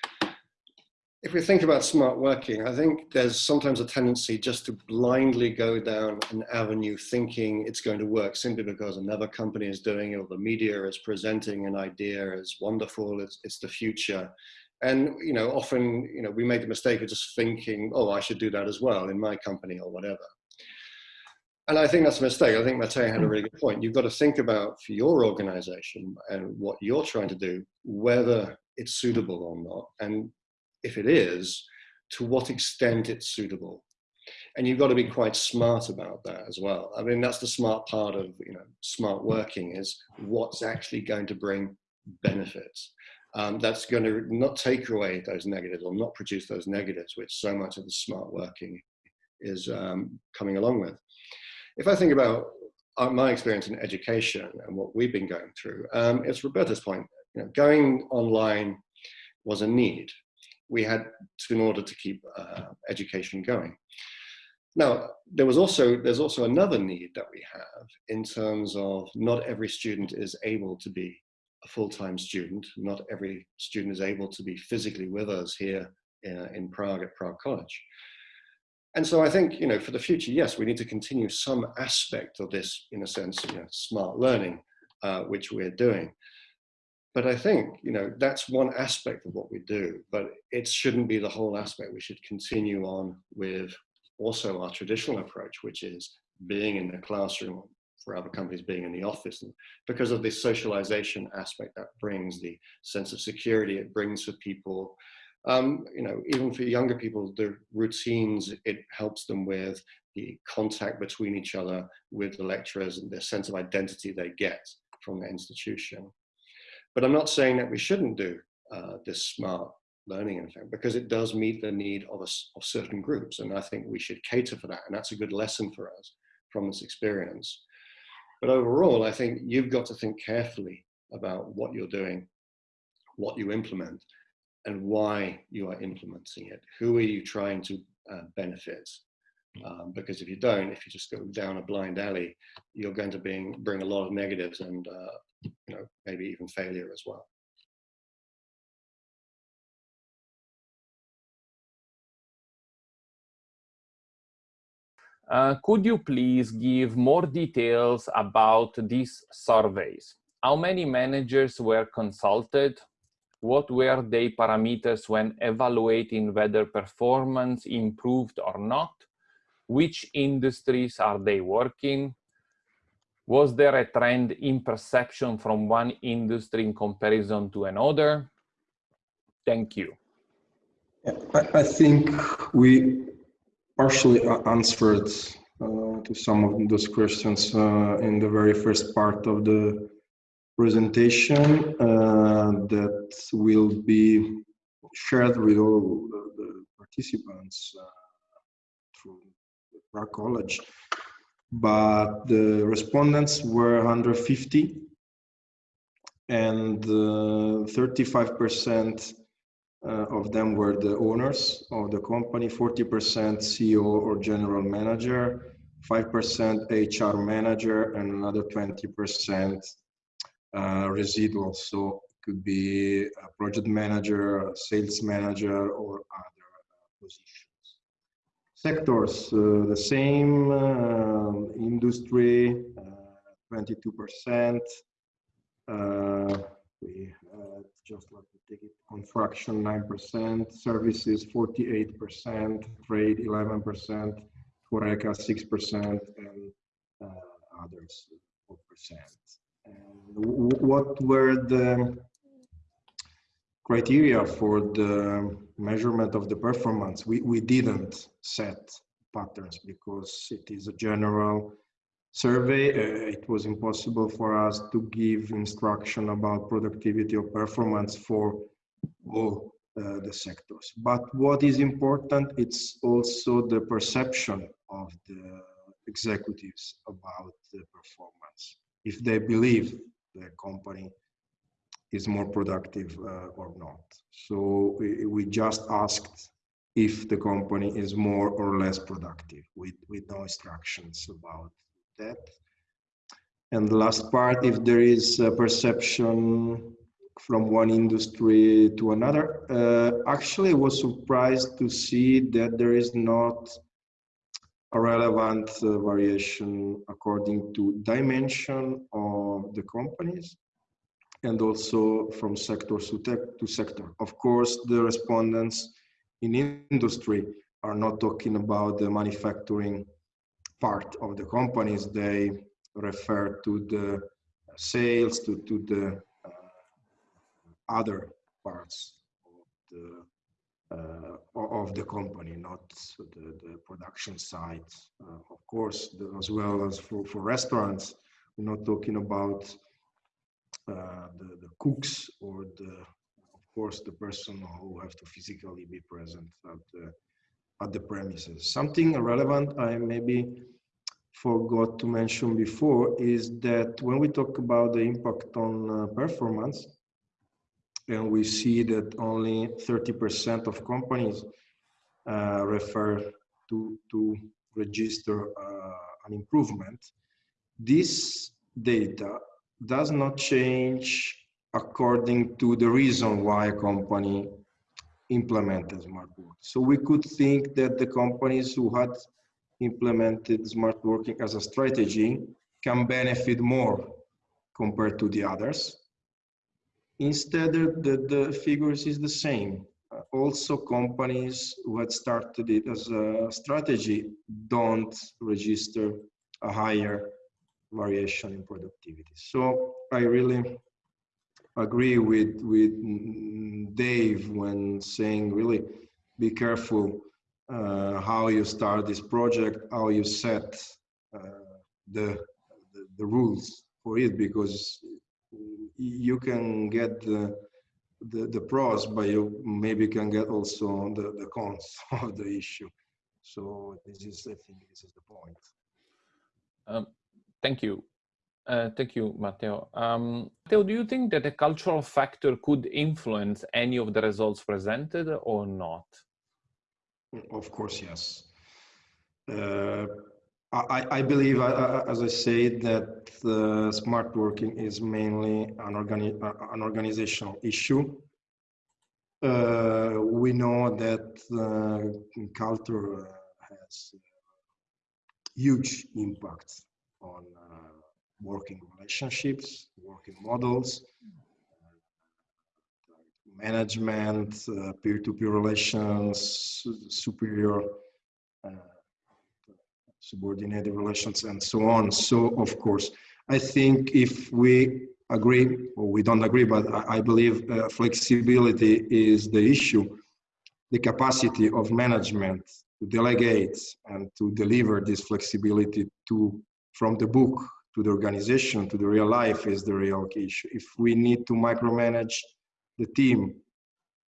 Speaker 7: if we think about smart working, I think there's sometimes a tendency just to blindly go down an avenue thinking it's going to work simply because another company is doing it or the media is presenting an idea as wonderful, it's, it's the future. And, you know, often, you know, we make the mistake of just thinking, oh, I should do that as well in my company or whatever. And I think that's a mistake. I think Matteo had a really good point. You've got to think about for your organization and what you're trying to do, whether it's suitable or not. And if it is, to what extent it's suitable. And you've got to be quite smart about that as well. I mean, that's the smart part of you know smart working is what's actually going to bring benefits. Um, that's going to not take away those negatives or not produce those negatives, which so much of the smart working is um, coming along with. If I think about uh, my experience in education and what we've been going through, um, it's Roberto's point. You know, going online was a need we had in order to keep uh, education going. Now, there was also, there's also another need that we have in terms of not every student is able to be a full-time student. Not every student is able to be physically with us here in, uh, in Prague at Prague College. And so I think, you know, for the future, yes, we need to continue some aspect of this, in a sense, you know, smart learning, uh, which we're doing. But I think, you know, that's one aspect of what we do, but it shouldn't be the whole aspect. We should continue on with also our traditional approach, which is being in the classroom for other companies being in the office and because of this socialization aspect that brings the sense of security it brings for people um, you know even for younger people the routines it helps them with the contact between each other with the lecturers and the sense of identity they get from the institution but I'm not saying that we shouldn't do uh, this smart learning in fact, because it does meet the need of, a, of certain groups. And I think we should cater for that. And that's a good lesson for us from this experience. But overall, I think you've got to think carefully about what you're doing, what you implement, and why you are implementing it. Who are you trying to uh, benefit? Um, because if you don't, if you just go down a blind alley, you're going to bring, bring a lot of negatives and uh, you know, maybe even failure as well.
Speaker 1: Uh, could you please give more details about these surveys? How many managers were consulted? what were their parameters when evaluating whether performance improved or not? Which industries are they working? Was there a trend in perception from one industry in comparison to another? Thank you.
Speaker 2: I, think we partially answered uh, to some of those questions uh, in the very first part of the presentation uh, that will be shared with all the, the participants uh, through the Prague College. But the respondents were 150 and 35% uh, of them were the owners of the company, 40% CEO or general manager, 5% HR manager, and another 20% uh, residual. So could be a project manager, a sales manager, or other positions. Sectors, uh, the same, uh, industry, 22%, uh, we just like to take it construction 9%, services 48%, trade 11%, Horeca 6%, and uh, others 4%. And what were the criteria for the measurement of the performance? We, we didn't set patterns because it is a general survey, uh, it was impossible for us to give instruction about productivity or performance for all uh, the sectors. But what is important, it's also the perception of the executives about the performance. If they believe the company is more productive uh, or not. So we, we just asked if the company is more or less productive with, with no instructions about that. And the last part, if there is a perception from one industry to another, uh, actually I was surprised to see that there is not a relevant uh, variation according to dimension of the companies and also from sector to, to sector. Of course, the respondents in industry are not talking about the manufacturing part of the companies, they refer to the sales, to, to the uh, other parts of the, uh, of the company, not the, the production side. Uh, of course, the, as well as for, for restaurants, we're not talking about the, the cooks or the, of course, the person who have to physically be present at the, at the premises. Something relevant I maybe forgot to mention before is that when we talk about the impact on uh, performance, and we see that only 30% of companies uh, refer to, to register uh, an improvement, this data does not change according to the reason why a company implemented smart work. So we could think that the companies who had implemented smart working as a strategy can benefit more compared to the others. Instead, the, the figures is the same. Uh, also, companies who had started it as a strategy don't register a higher variation in productivity. So I really agree with, with Dave when saying really be careful uh, how you start this project, how you set uh, the, the, the rules for it, because you can get the, the, the pros, but you maybe can get also the, the cons *laughs* of the issue. So this is, I think, this is the point.
Speaker 1: Um, thank you. Uh, thank you, Matteo. Um, Matteo, do you think that a cultural factor could influence any of the results presented or not?
Speaker 2: Of course, yes. Uh, I, I, believe, uh, as I said, that uh, smart working is mainly an, organi an organizational issue. Uh, we know that uh, culture has huge impact on uh, working relationships, working models, management, uh, peer-to-peer -peer relations, superior, uh, subordinated relations, and so on. So, of course, I think if we agree, or we don't agree, but I, I believe uh, flexibility is the issue, the capacity of management to delegate and to deliver this flexibility to from the book to the organization, to the real life is the real issue. If we need to micromanage the team,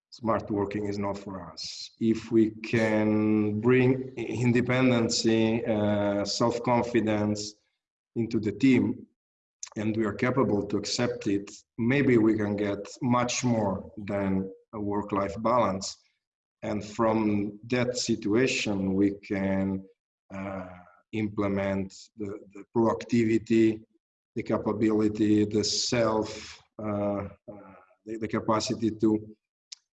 Speaker 2: smart working is not for us. If we can bring independency, uh, self-confidence into the team, and we are capable to accept it, maybe we can get much more than a work-life balance. And from that situation, we can uh, implement the, the proactivity, the capability, the self, uh, uh, the, the, capacity to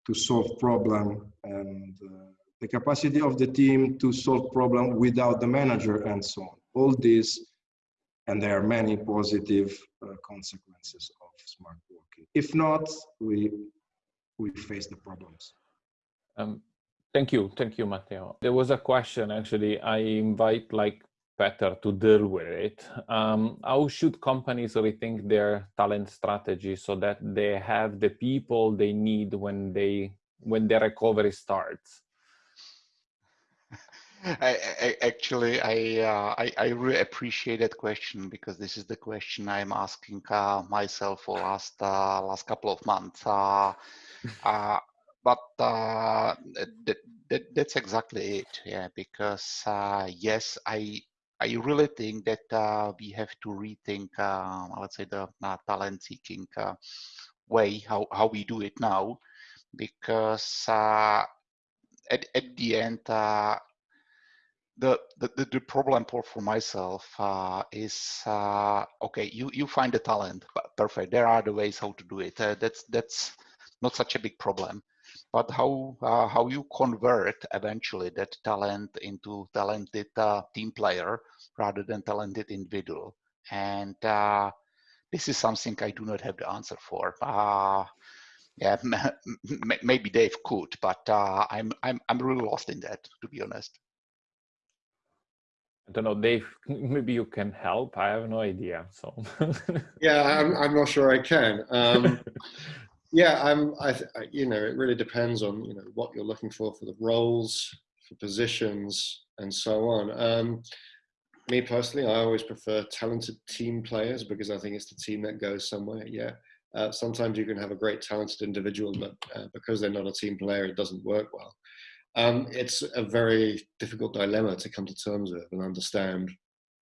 Speaker 2: to solve problem, and uh, the capacity of the team to solve problem without the manager, and so on. All this, and there are many positive uh, consequences of smart working. If not, we we face the problems.
Speaker 1: Um, Thank you. Thank you, Matteo. There was a question, actually, I invite like better to deal with it. Um, how should companies rethink their talent strategy so that they have the people they need when they when the recovery starts? *laughs*
Speaker 5: I, I, actually, I, uh, I, I really appreciate that question because this is the question I'm asking uh, myself for last uh, last couple of months. Uh, *laughs* uh, but uh, that, that, that's exactly it. Yeah, because yes, I I really think that uh, we have to rethink, uh, let's say, the uh, talent seeking uh, way, how, how we do it now, because uh, at, at the end, uh, the, the, the problem for, for myself is, okay, you, you find the talent, perfect, there are the ways how to do it. that's, that's not such a big problem but how uh, how you convert eventually that talent into talented uh, team player rather than talented individual and uh, this is something i do not have the answer for uh, yeah *laughs* maybe dave could but uh, i'm i'm i'm really lost in that to be honest
Speaker 1: I don't know, Dave, *laughs* maybe you can help. I have no idea. So
Speaker 7: yeah, I'm, I'm not sure I can. Um, *laughs* Yeah, I'm. I, you know, it really depends on you know what you're looking for for the roles, for positions, and so on. Um, me personally, I always prefer talented team players because I think it's the team that goes somewhere. Yeah. Uh, sometimes you can have a great talented individual, but uh, because they're not a team player, it doesn't work well. Um, it's a very difficult dilemma to come to terms with and understand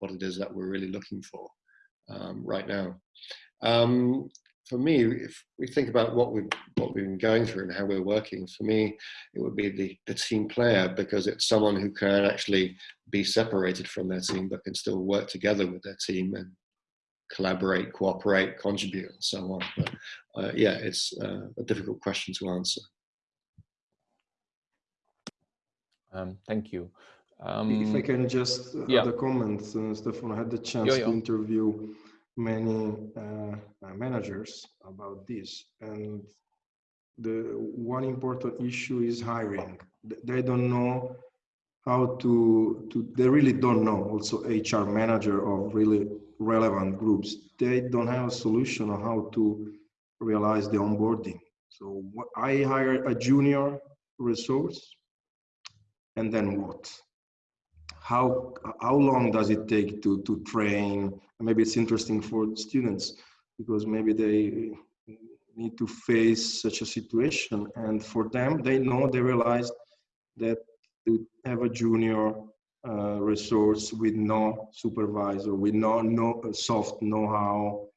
Speaker 7: what it is that we're really looking for um, right now. Um, for me, if we think about what we've what we've been going through and how we're working, for me, it would be the, the team player because it's someone who can actually be separated from their team but can still work together with their team and collaborate, cooperate, contribute, and so on. But uh, yeah, it's uh, a difficult question to answer.
Speaker 1: Um, thank you. Um,
Speaker 2: if I can just
Speaker 1: yeah.
Speaker 2: add a comment, uh, Stefan, I had the chance to interview many uh, uh, managers about this. And the one important issue is hiring. They don't know how to, to they really don't know also hr manager of really relevant groups. They don't have a solution on how to realize the onboarding. So i hire a junior resource and then what how how long does it take to to train? Maybe it's interesting for students because maybe they need to face such a situation. And for them they know they realize that to have a junior uh, resource with no supervisor with no no uh, soft know-how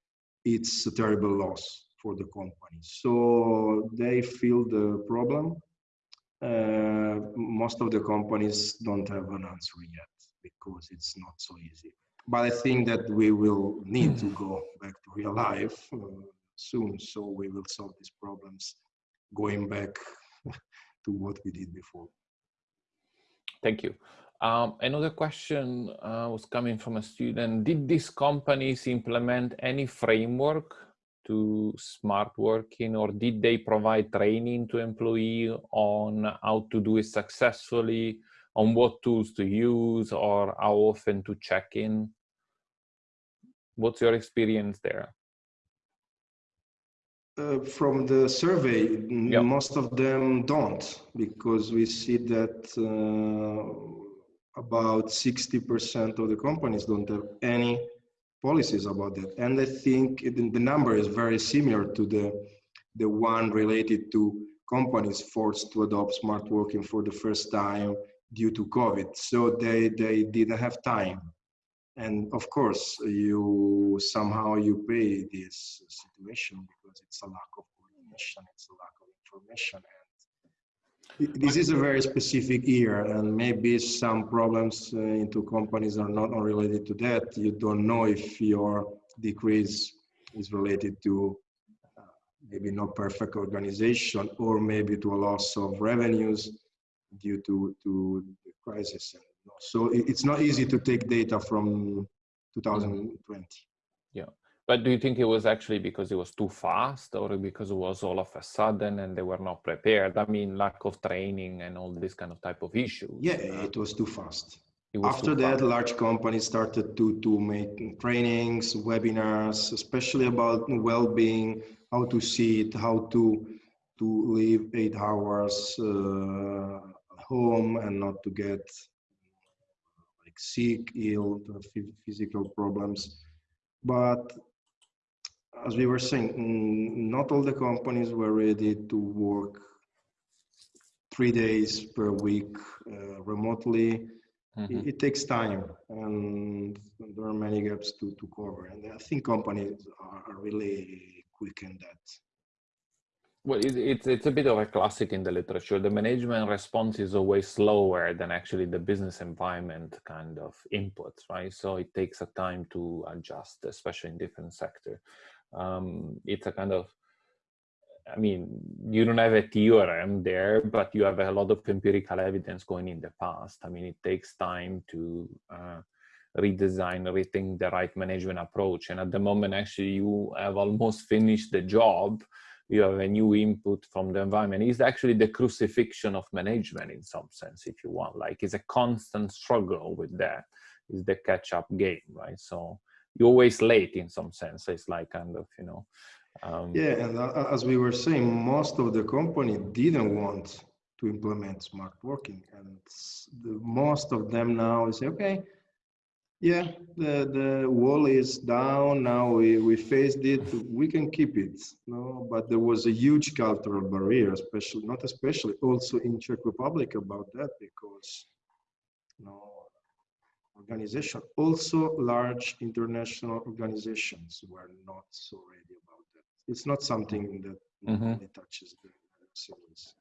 Speaker 2: it's a terrible loss for the company. So they feel the problem uh, most of the companies don't have an answer yet because it's not so easy but I think that we will need to go back to real life uh, soon. So we will solve these problems going back *laughs* to what we did before.
Speaker 1: Thank you. Um, another question uh, was coming from a student. Did these companies implement any framework to smart working or did they provide training to employee on how to do it successfully, on what tools to use or how often to check in? What's your experience there?
Speaker 2: Uh, from the survey,
Speaker 1: yep.
Speaker 2: most of them don't, because we see that uh, about 60% of the companies don't have any policies about that. And I think it, the number is very similar to the, the one related to companies forced to adopt smart working for the first time due to COVID. So they, they didn't have time. And of course, you somehow you pay this situation because it's a lack of coordination, it's a lack of information. This is a very specific year and maybe some problems uh, into companies are not related to that. You don't know if your decrease is related to uh, maybe not perfect organization or maybe to a loss of revenues due to, to the crisis. So it's not easy to take data from 2020.
Speaker 1: But do you think it was actually because it was too fast or because it was all of a sudden and they were not prepared? I mean, lack of training and all this kind of type of issues.
Speaker 2: Yeah, it was too fast. Was After too that, fast. large companies started to, to make trainings, webinars, especially about well-being, how to see it, how to, to live eight hours uh, home and not to get like sick, ill, physical problems. But as we were saying, not all the companies were ready to work three days per week uh, remotely. Mm-hmm. It, it, takes time and there are many gaps to, to cover. And I think companies are, are really quick in that.
Speaker 1: Well, it's it's a bit of a classic in the literature. The management response is always slower than actually the business environment kind of inputs, right? So it takes a time to adjust, especially in different sector. Um, it's a kind of, I mean, you don't have a theorem there, but you have a lot of empirical evidence going in the past. I mean, it takes time to uh, redesign, rethink the right management approach. And at the moment, actually, you have almost finished the job. You have a new input from the environment. Is actually the crucifixion of management in some sense if you want. Like it's a constant struggle with that. Is the catch up game right? So you're always late in some sense it's like kind of you know
Speaker 2: um, yeah and uh, as we were saying most of the company didn't want to implement smart working and the, most of them now is okay yeah, the, the wall is down. Now we, we faced it. We can keep it. No, but there was a huge cultural barrier, especially not especially also in Czech Republic about that because you know, organization, also large international organizations were not so ready about that. It's not something that mm -hmm. touches the civils.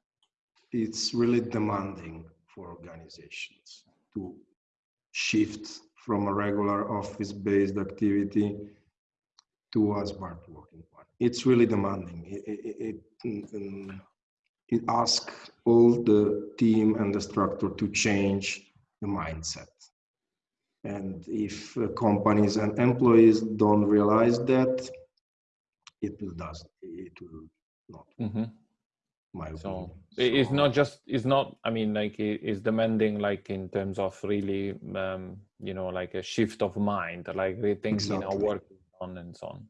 Speaker 2: It's really demanding for organizations to shift from a regular office-based activity to a smart working one. It's really demanding. It, it, it, it asks all the team and the structure to change the mindset. And if uh, companies and employees don't realize that, it will does it will not. Mm -hmm
Speaker 1: my so it's so, not just it's not i mean like it's demanding like in terms of really um you know like a shift of mind like rethinking exactly. our work on and so on.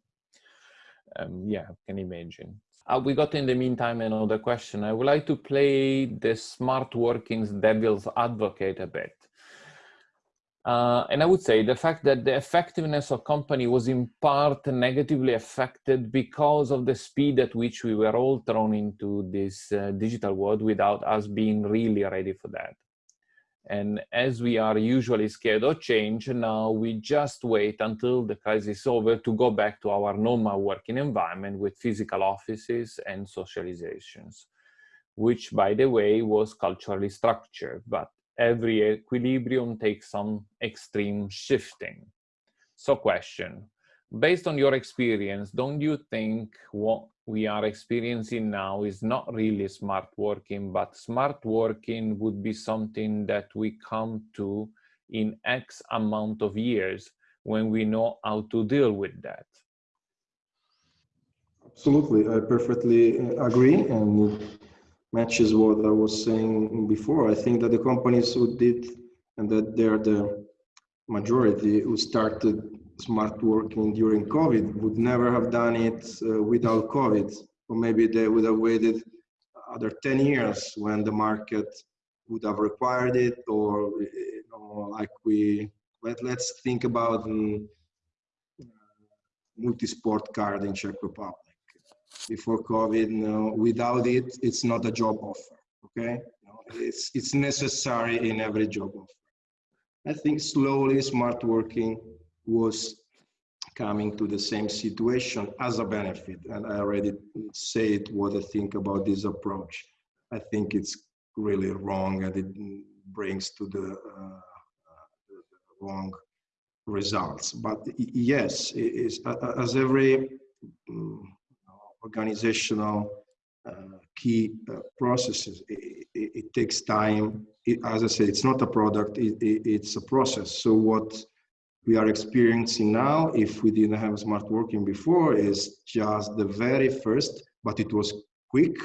Speaker 1: Um yeah can imagine. Uh, we got in the meantime another question. I would like to play the smart workings devil's advocate a bit uh, and I would say the fact that the effectiveness of company was in part negatively affected because of the speed at which we were all thrown into this uh, digital world without us being really ready for that. And as we are usually scared of change, now we just wait until the crisis is over to go back to our normal working environment with physical offices and socializations, which by the way was culturally structured, but every equilibrium takes some extreme shifting. So question, based on your experience, don't you think what we are experiencing now is not really smart working, but smart working would be something that we come to in X amount of years when we know how to deal with that?
Speaker 2: absolutely. I perfectly uh, agree, and matches what I was saying before. I think that the companies who did, and that they're the majority who started smart working during COVID would never have done it uh, without COVID, or maybe they would have waited other 10 years when the market would have required it, or you know, like we let let's think about um, multi-sport card in Czech Republic. Before COVID, no, without it, it's not a job offer. Okay, no, it's it's necessary in every job offer. I think slowly smart working was coming to the same situation as a benefit. And I already said what I think about this approach. I think it's really wrong and it brings to the, uh, wrong results. But yes, as every um, organizational uh, key uh, processes, it, it, it, takes time. It, as I said, it's not a product, it's a process. So what we are experiencing now, if we didn't have smart working before, is just the very first, but it was quick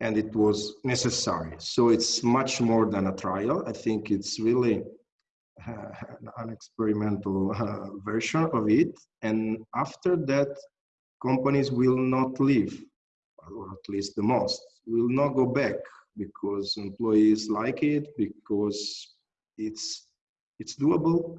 Speaker 2: and it was necessary. So it's much more than a trial. I think it's really uh, an experimental uh, version of it. And after that, companies will not leave, or at least the most, will not go back because employees like it, because it's it's doable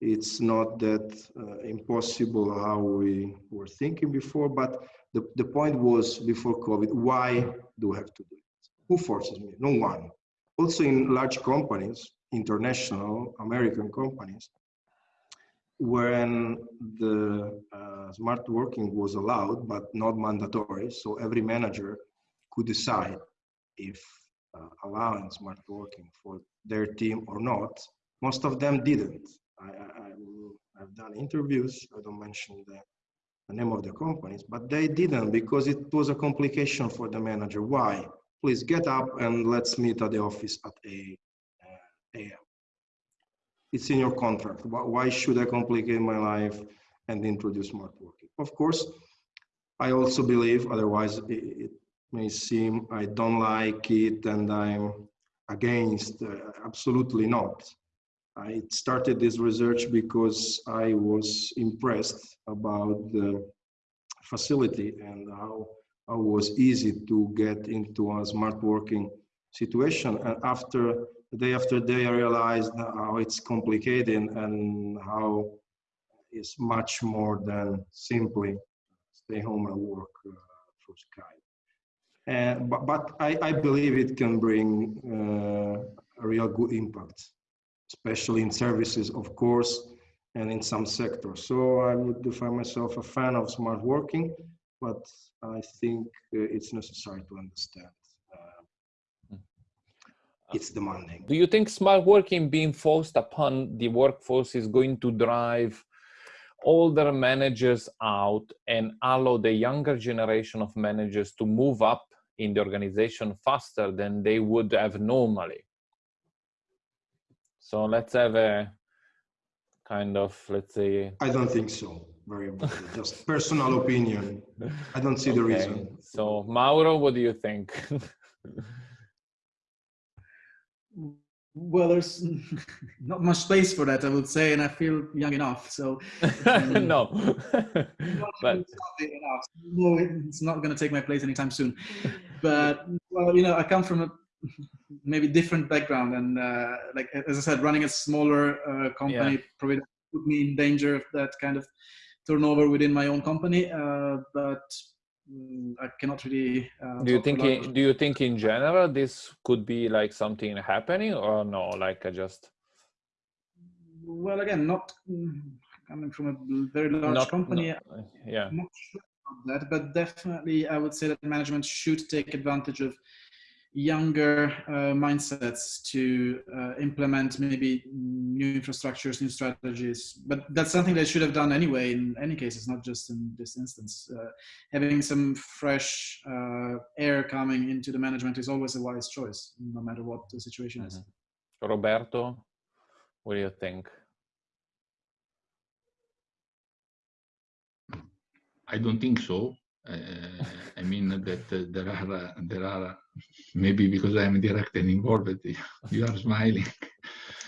Speaker 2: it's not that uh, impossible how we were thinking before, but the, the point was before COVID, why do I have to do it? Who forces me? No one. Also in large companies, international American companies, when the uh, smart working was allowed, but not mandatory, so every manager could decide if uh, allowing smart working for their team or not, most of them didn't I, have done interviews, I don't mention the, the name of the companies, but they didn't because it was a complication for the manager. Why? Please get up and let's meet at the office at a, uh, a.m. It's in your contract. Why should I complicate my life and introduce smart working? Of course, I also believe, otherwise it, may seem I don't like it and I'm against, uh, absolutely not. I started this research because I was impressed about the facility and how, how it was easy to get into a smart working situation. And after day after day, I realized how it's complicated and how it's much more than simply stay home and work uh, through Skype. And, but, but I, I believe it can bring uh, a real good impact especially in services, of course, and in some sectors. So I would define myself a fan of smart working, but I think uh, it's necessary to understand uh, it's demanding.
Speaker 1: Do you think smart working being forced upon the workforce is going to drive older managers out and allow the younger generation of managers to move up in the organization faster than they would have normally? So let's have a kind of, let's say.
Speaker 2: I don't think so. Very *laughs* just personal opinion. I don't see okay. the reason.
Speaker 1: So Mauro, what do you think? *laughs*
Speaker 6: well, there's *laughs* not much space for that, I would say, and I feel young enough. So
Speaker 1: um, *laughs* no, *laughs*
Speaker 6: but no, it's not going to take my place anytime soon. But well, you know, I come from a maybe different background and uh, like as I said, running a smaller uh, company yeah. probably put me in danger of that kind of turnover within my own company. Uh, but I cannot really.
Speaker 1: Uh, do you think? In, do you think in general this could be like something happening or no? Like I just.
Speaker 6: Well, again, not mm, coming from a very large not, company.
Speaker 1: No, yeah.
Speaker 6: not sure about that, but definitely I would say that management should take advantage of younger uh, mindsets to uh, implement maybe new infrastructures, new strategies. But that's something they should have done anyway, in any case, it's not just in this instance. Uh, having some fresh uh, air coming into the management is always a wise choice, no matter what the situation mm -hmm. is.
Speaker 1: Mm-hmm. Roberto, what do you think?
Speaker 3: I don't think so. Uh, I mean that uh, there are uh, there are maybe because I am directly involved. You are smiling.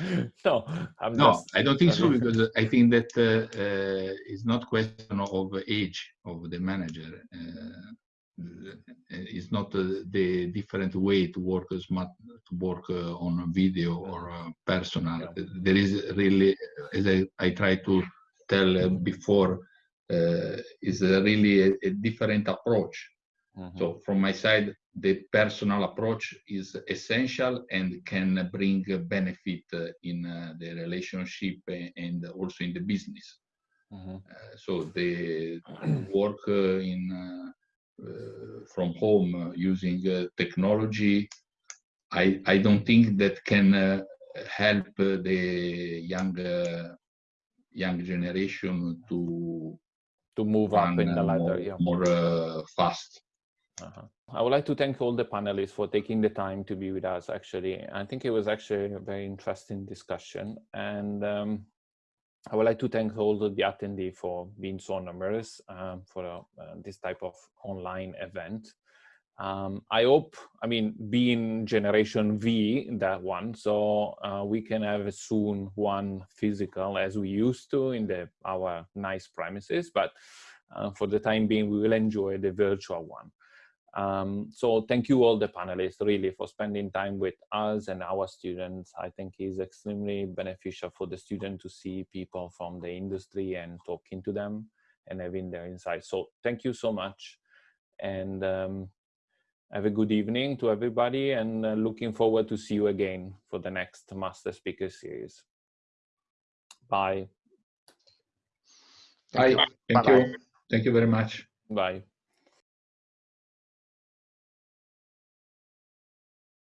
Speaker 3: *laughs*
Speaker 1: no, I'm
Speaker 3: no,
Speaker 1: just,
Speaker 3: I don't think so because I think that uh, uh, it's not question of age of the manager. Uh, it's not uh, the different way to work smart to work uh, on video or uh, personal.
Speaker 1: Yeah.
Speaker 3: There is really, as I, I try to tell before, is really a, a different approach.
Speaker 1: Mhm.
Speaker 3: So from my side, the personal approach is essential and can bring benefit in uh, the relationship and also in the business.
Speaker 1: Mhm.
Speaker 3: Uh, so the *clears throat* work uh, in from home using technology, I I don't think that can help the young young generation to
Speaker 1: to move up in the ladder.
Speaker 3: more,
Speaker 1: Yeah.
Speaker 3: more uh, fast.
Speaker 1: Uh-huh. I would like to thank all the panelists for taking the time to be with us. Actually, I think it was actually a very interesting discussion, and um, I would like to thank all the attendees for being so numerous um, for uh, uh, this type of online event. Um, I hope, I mean, being Generation V, that one, so uh, we can have a soon one physical as we used to in the our nice premises, but uh, for the time being, we will enjoy the virtual one. Um, so thank you all the panelists really for spending time with us and our students. I think it's extremely beneficial for the student to see people from the industry and talking to them and having their insights. So thank you so much and um, have a good evening to everybody and uh, looking forward to see you again for the next Master Speaker Series. Bye.
Speaker 3: Bye. Thank
Speaker 5: Bye-bye.
Speaker 3: you. Thank you very much.
Speaker 1: Bye.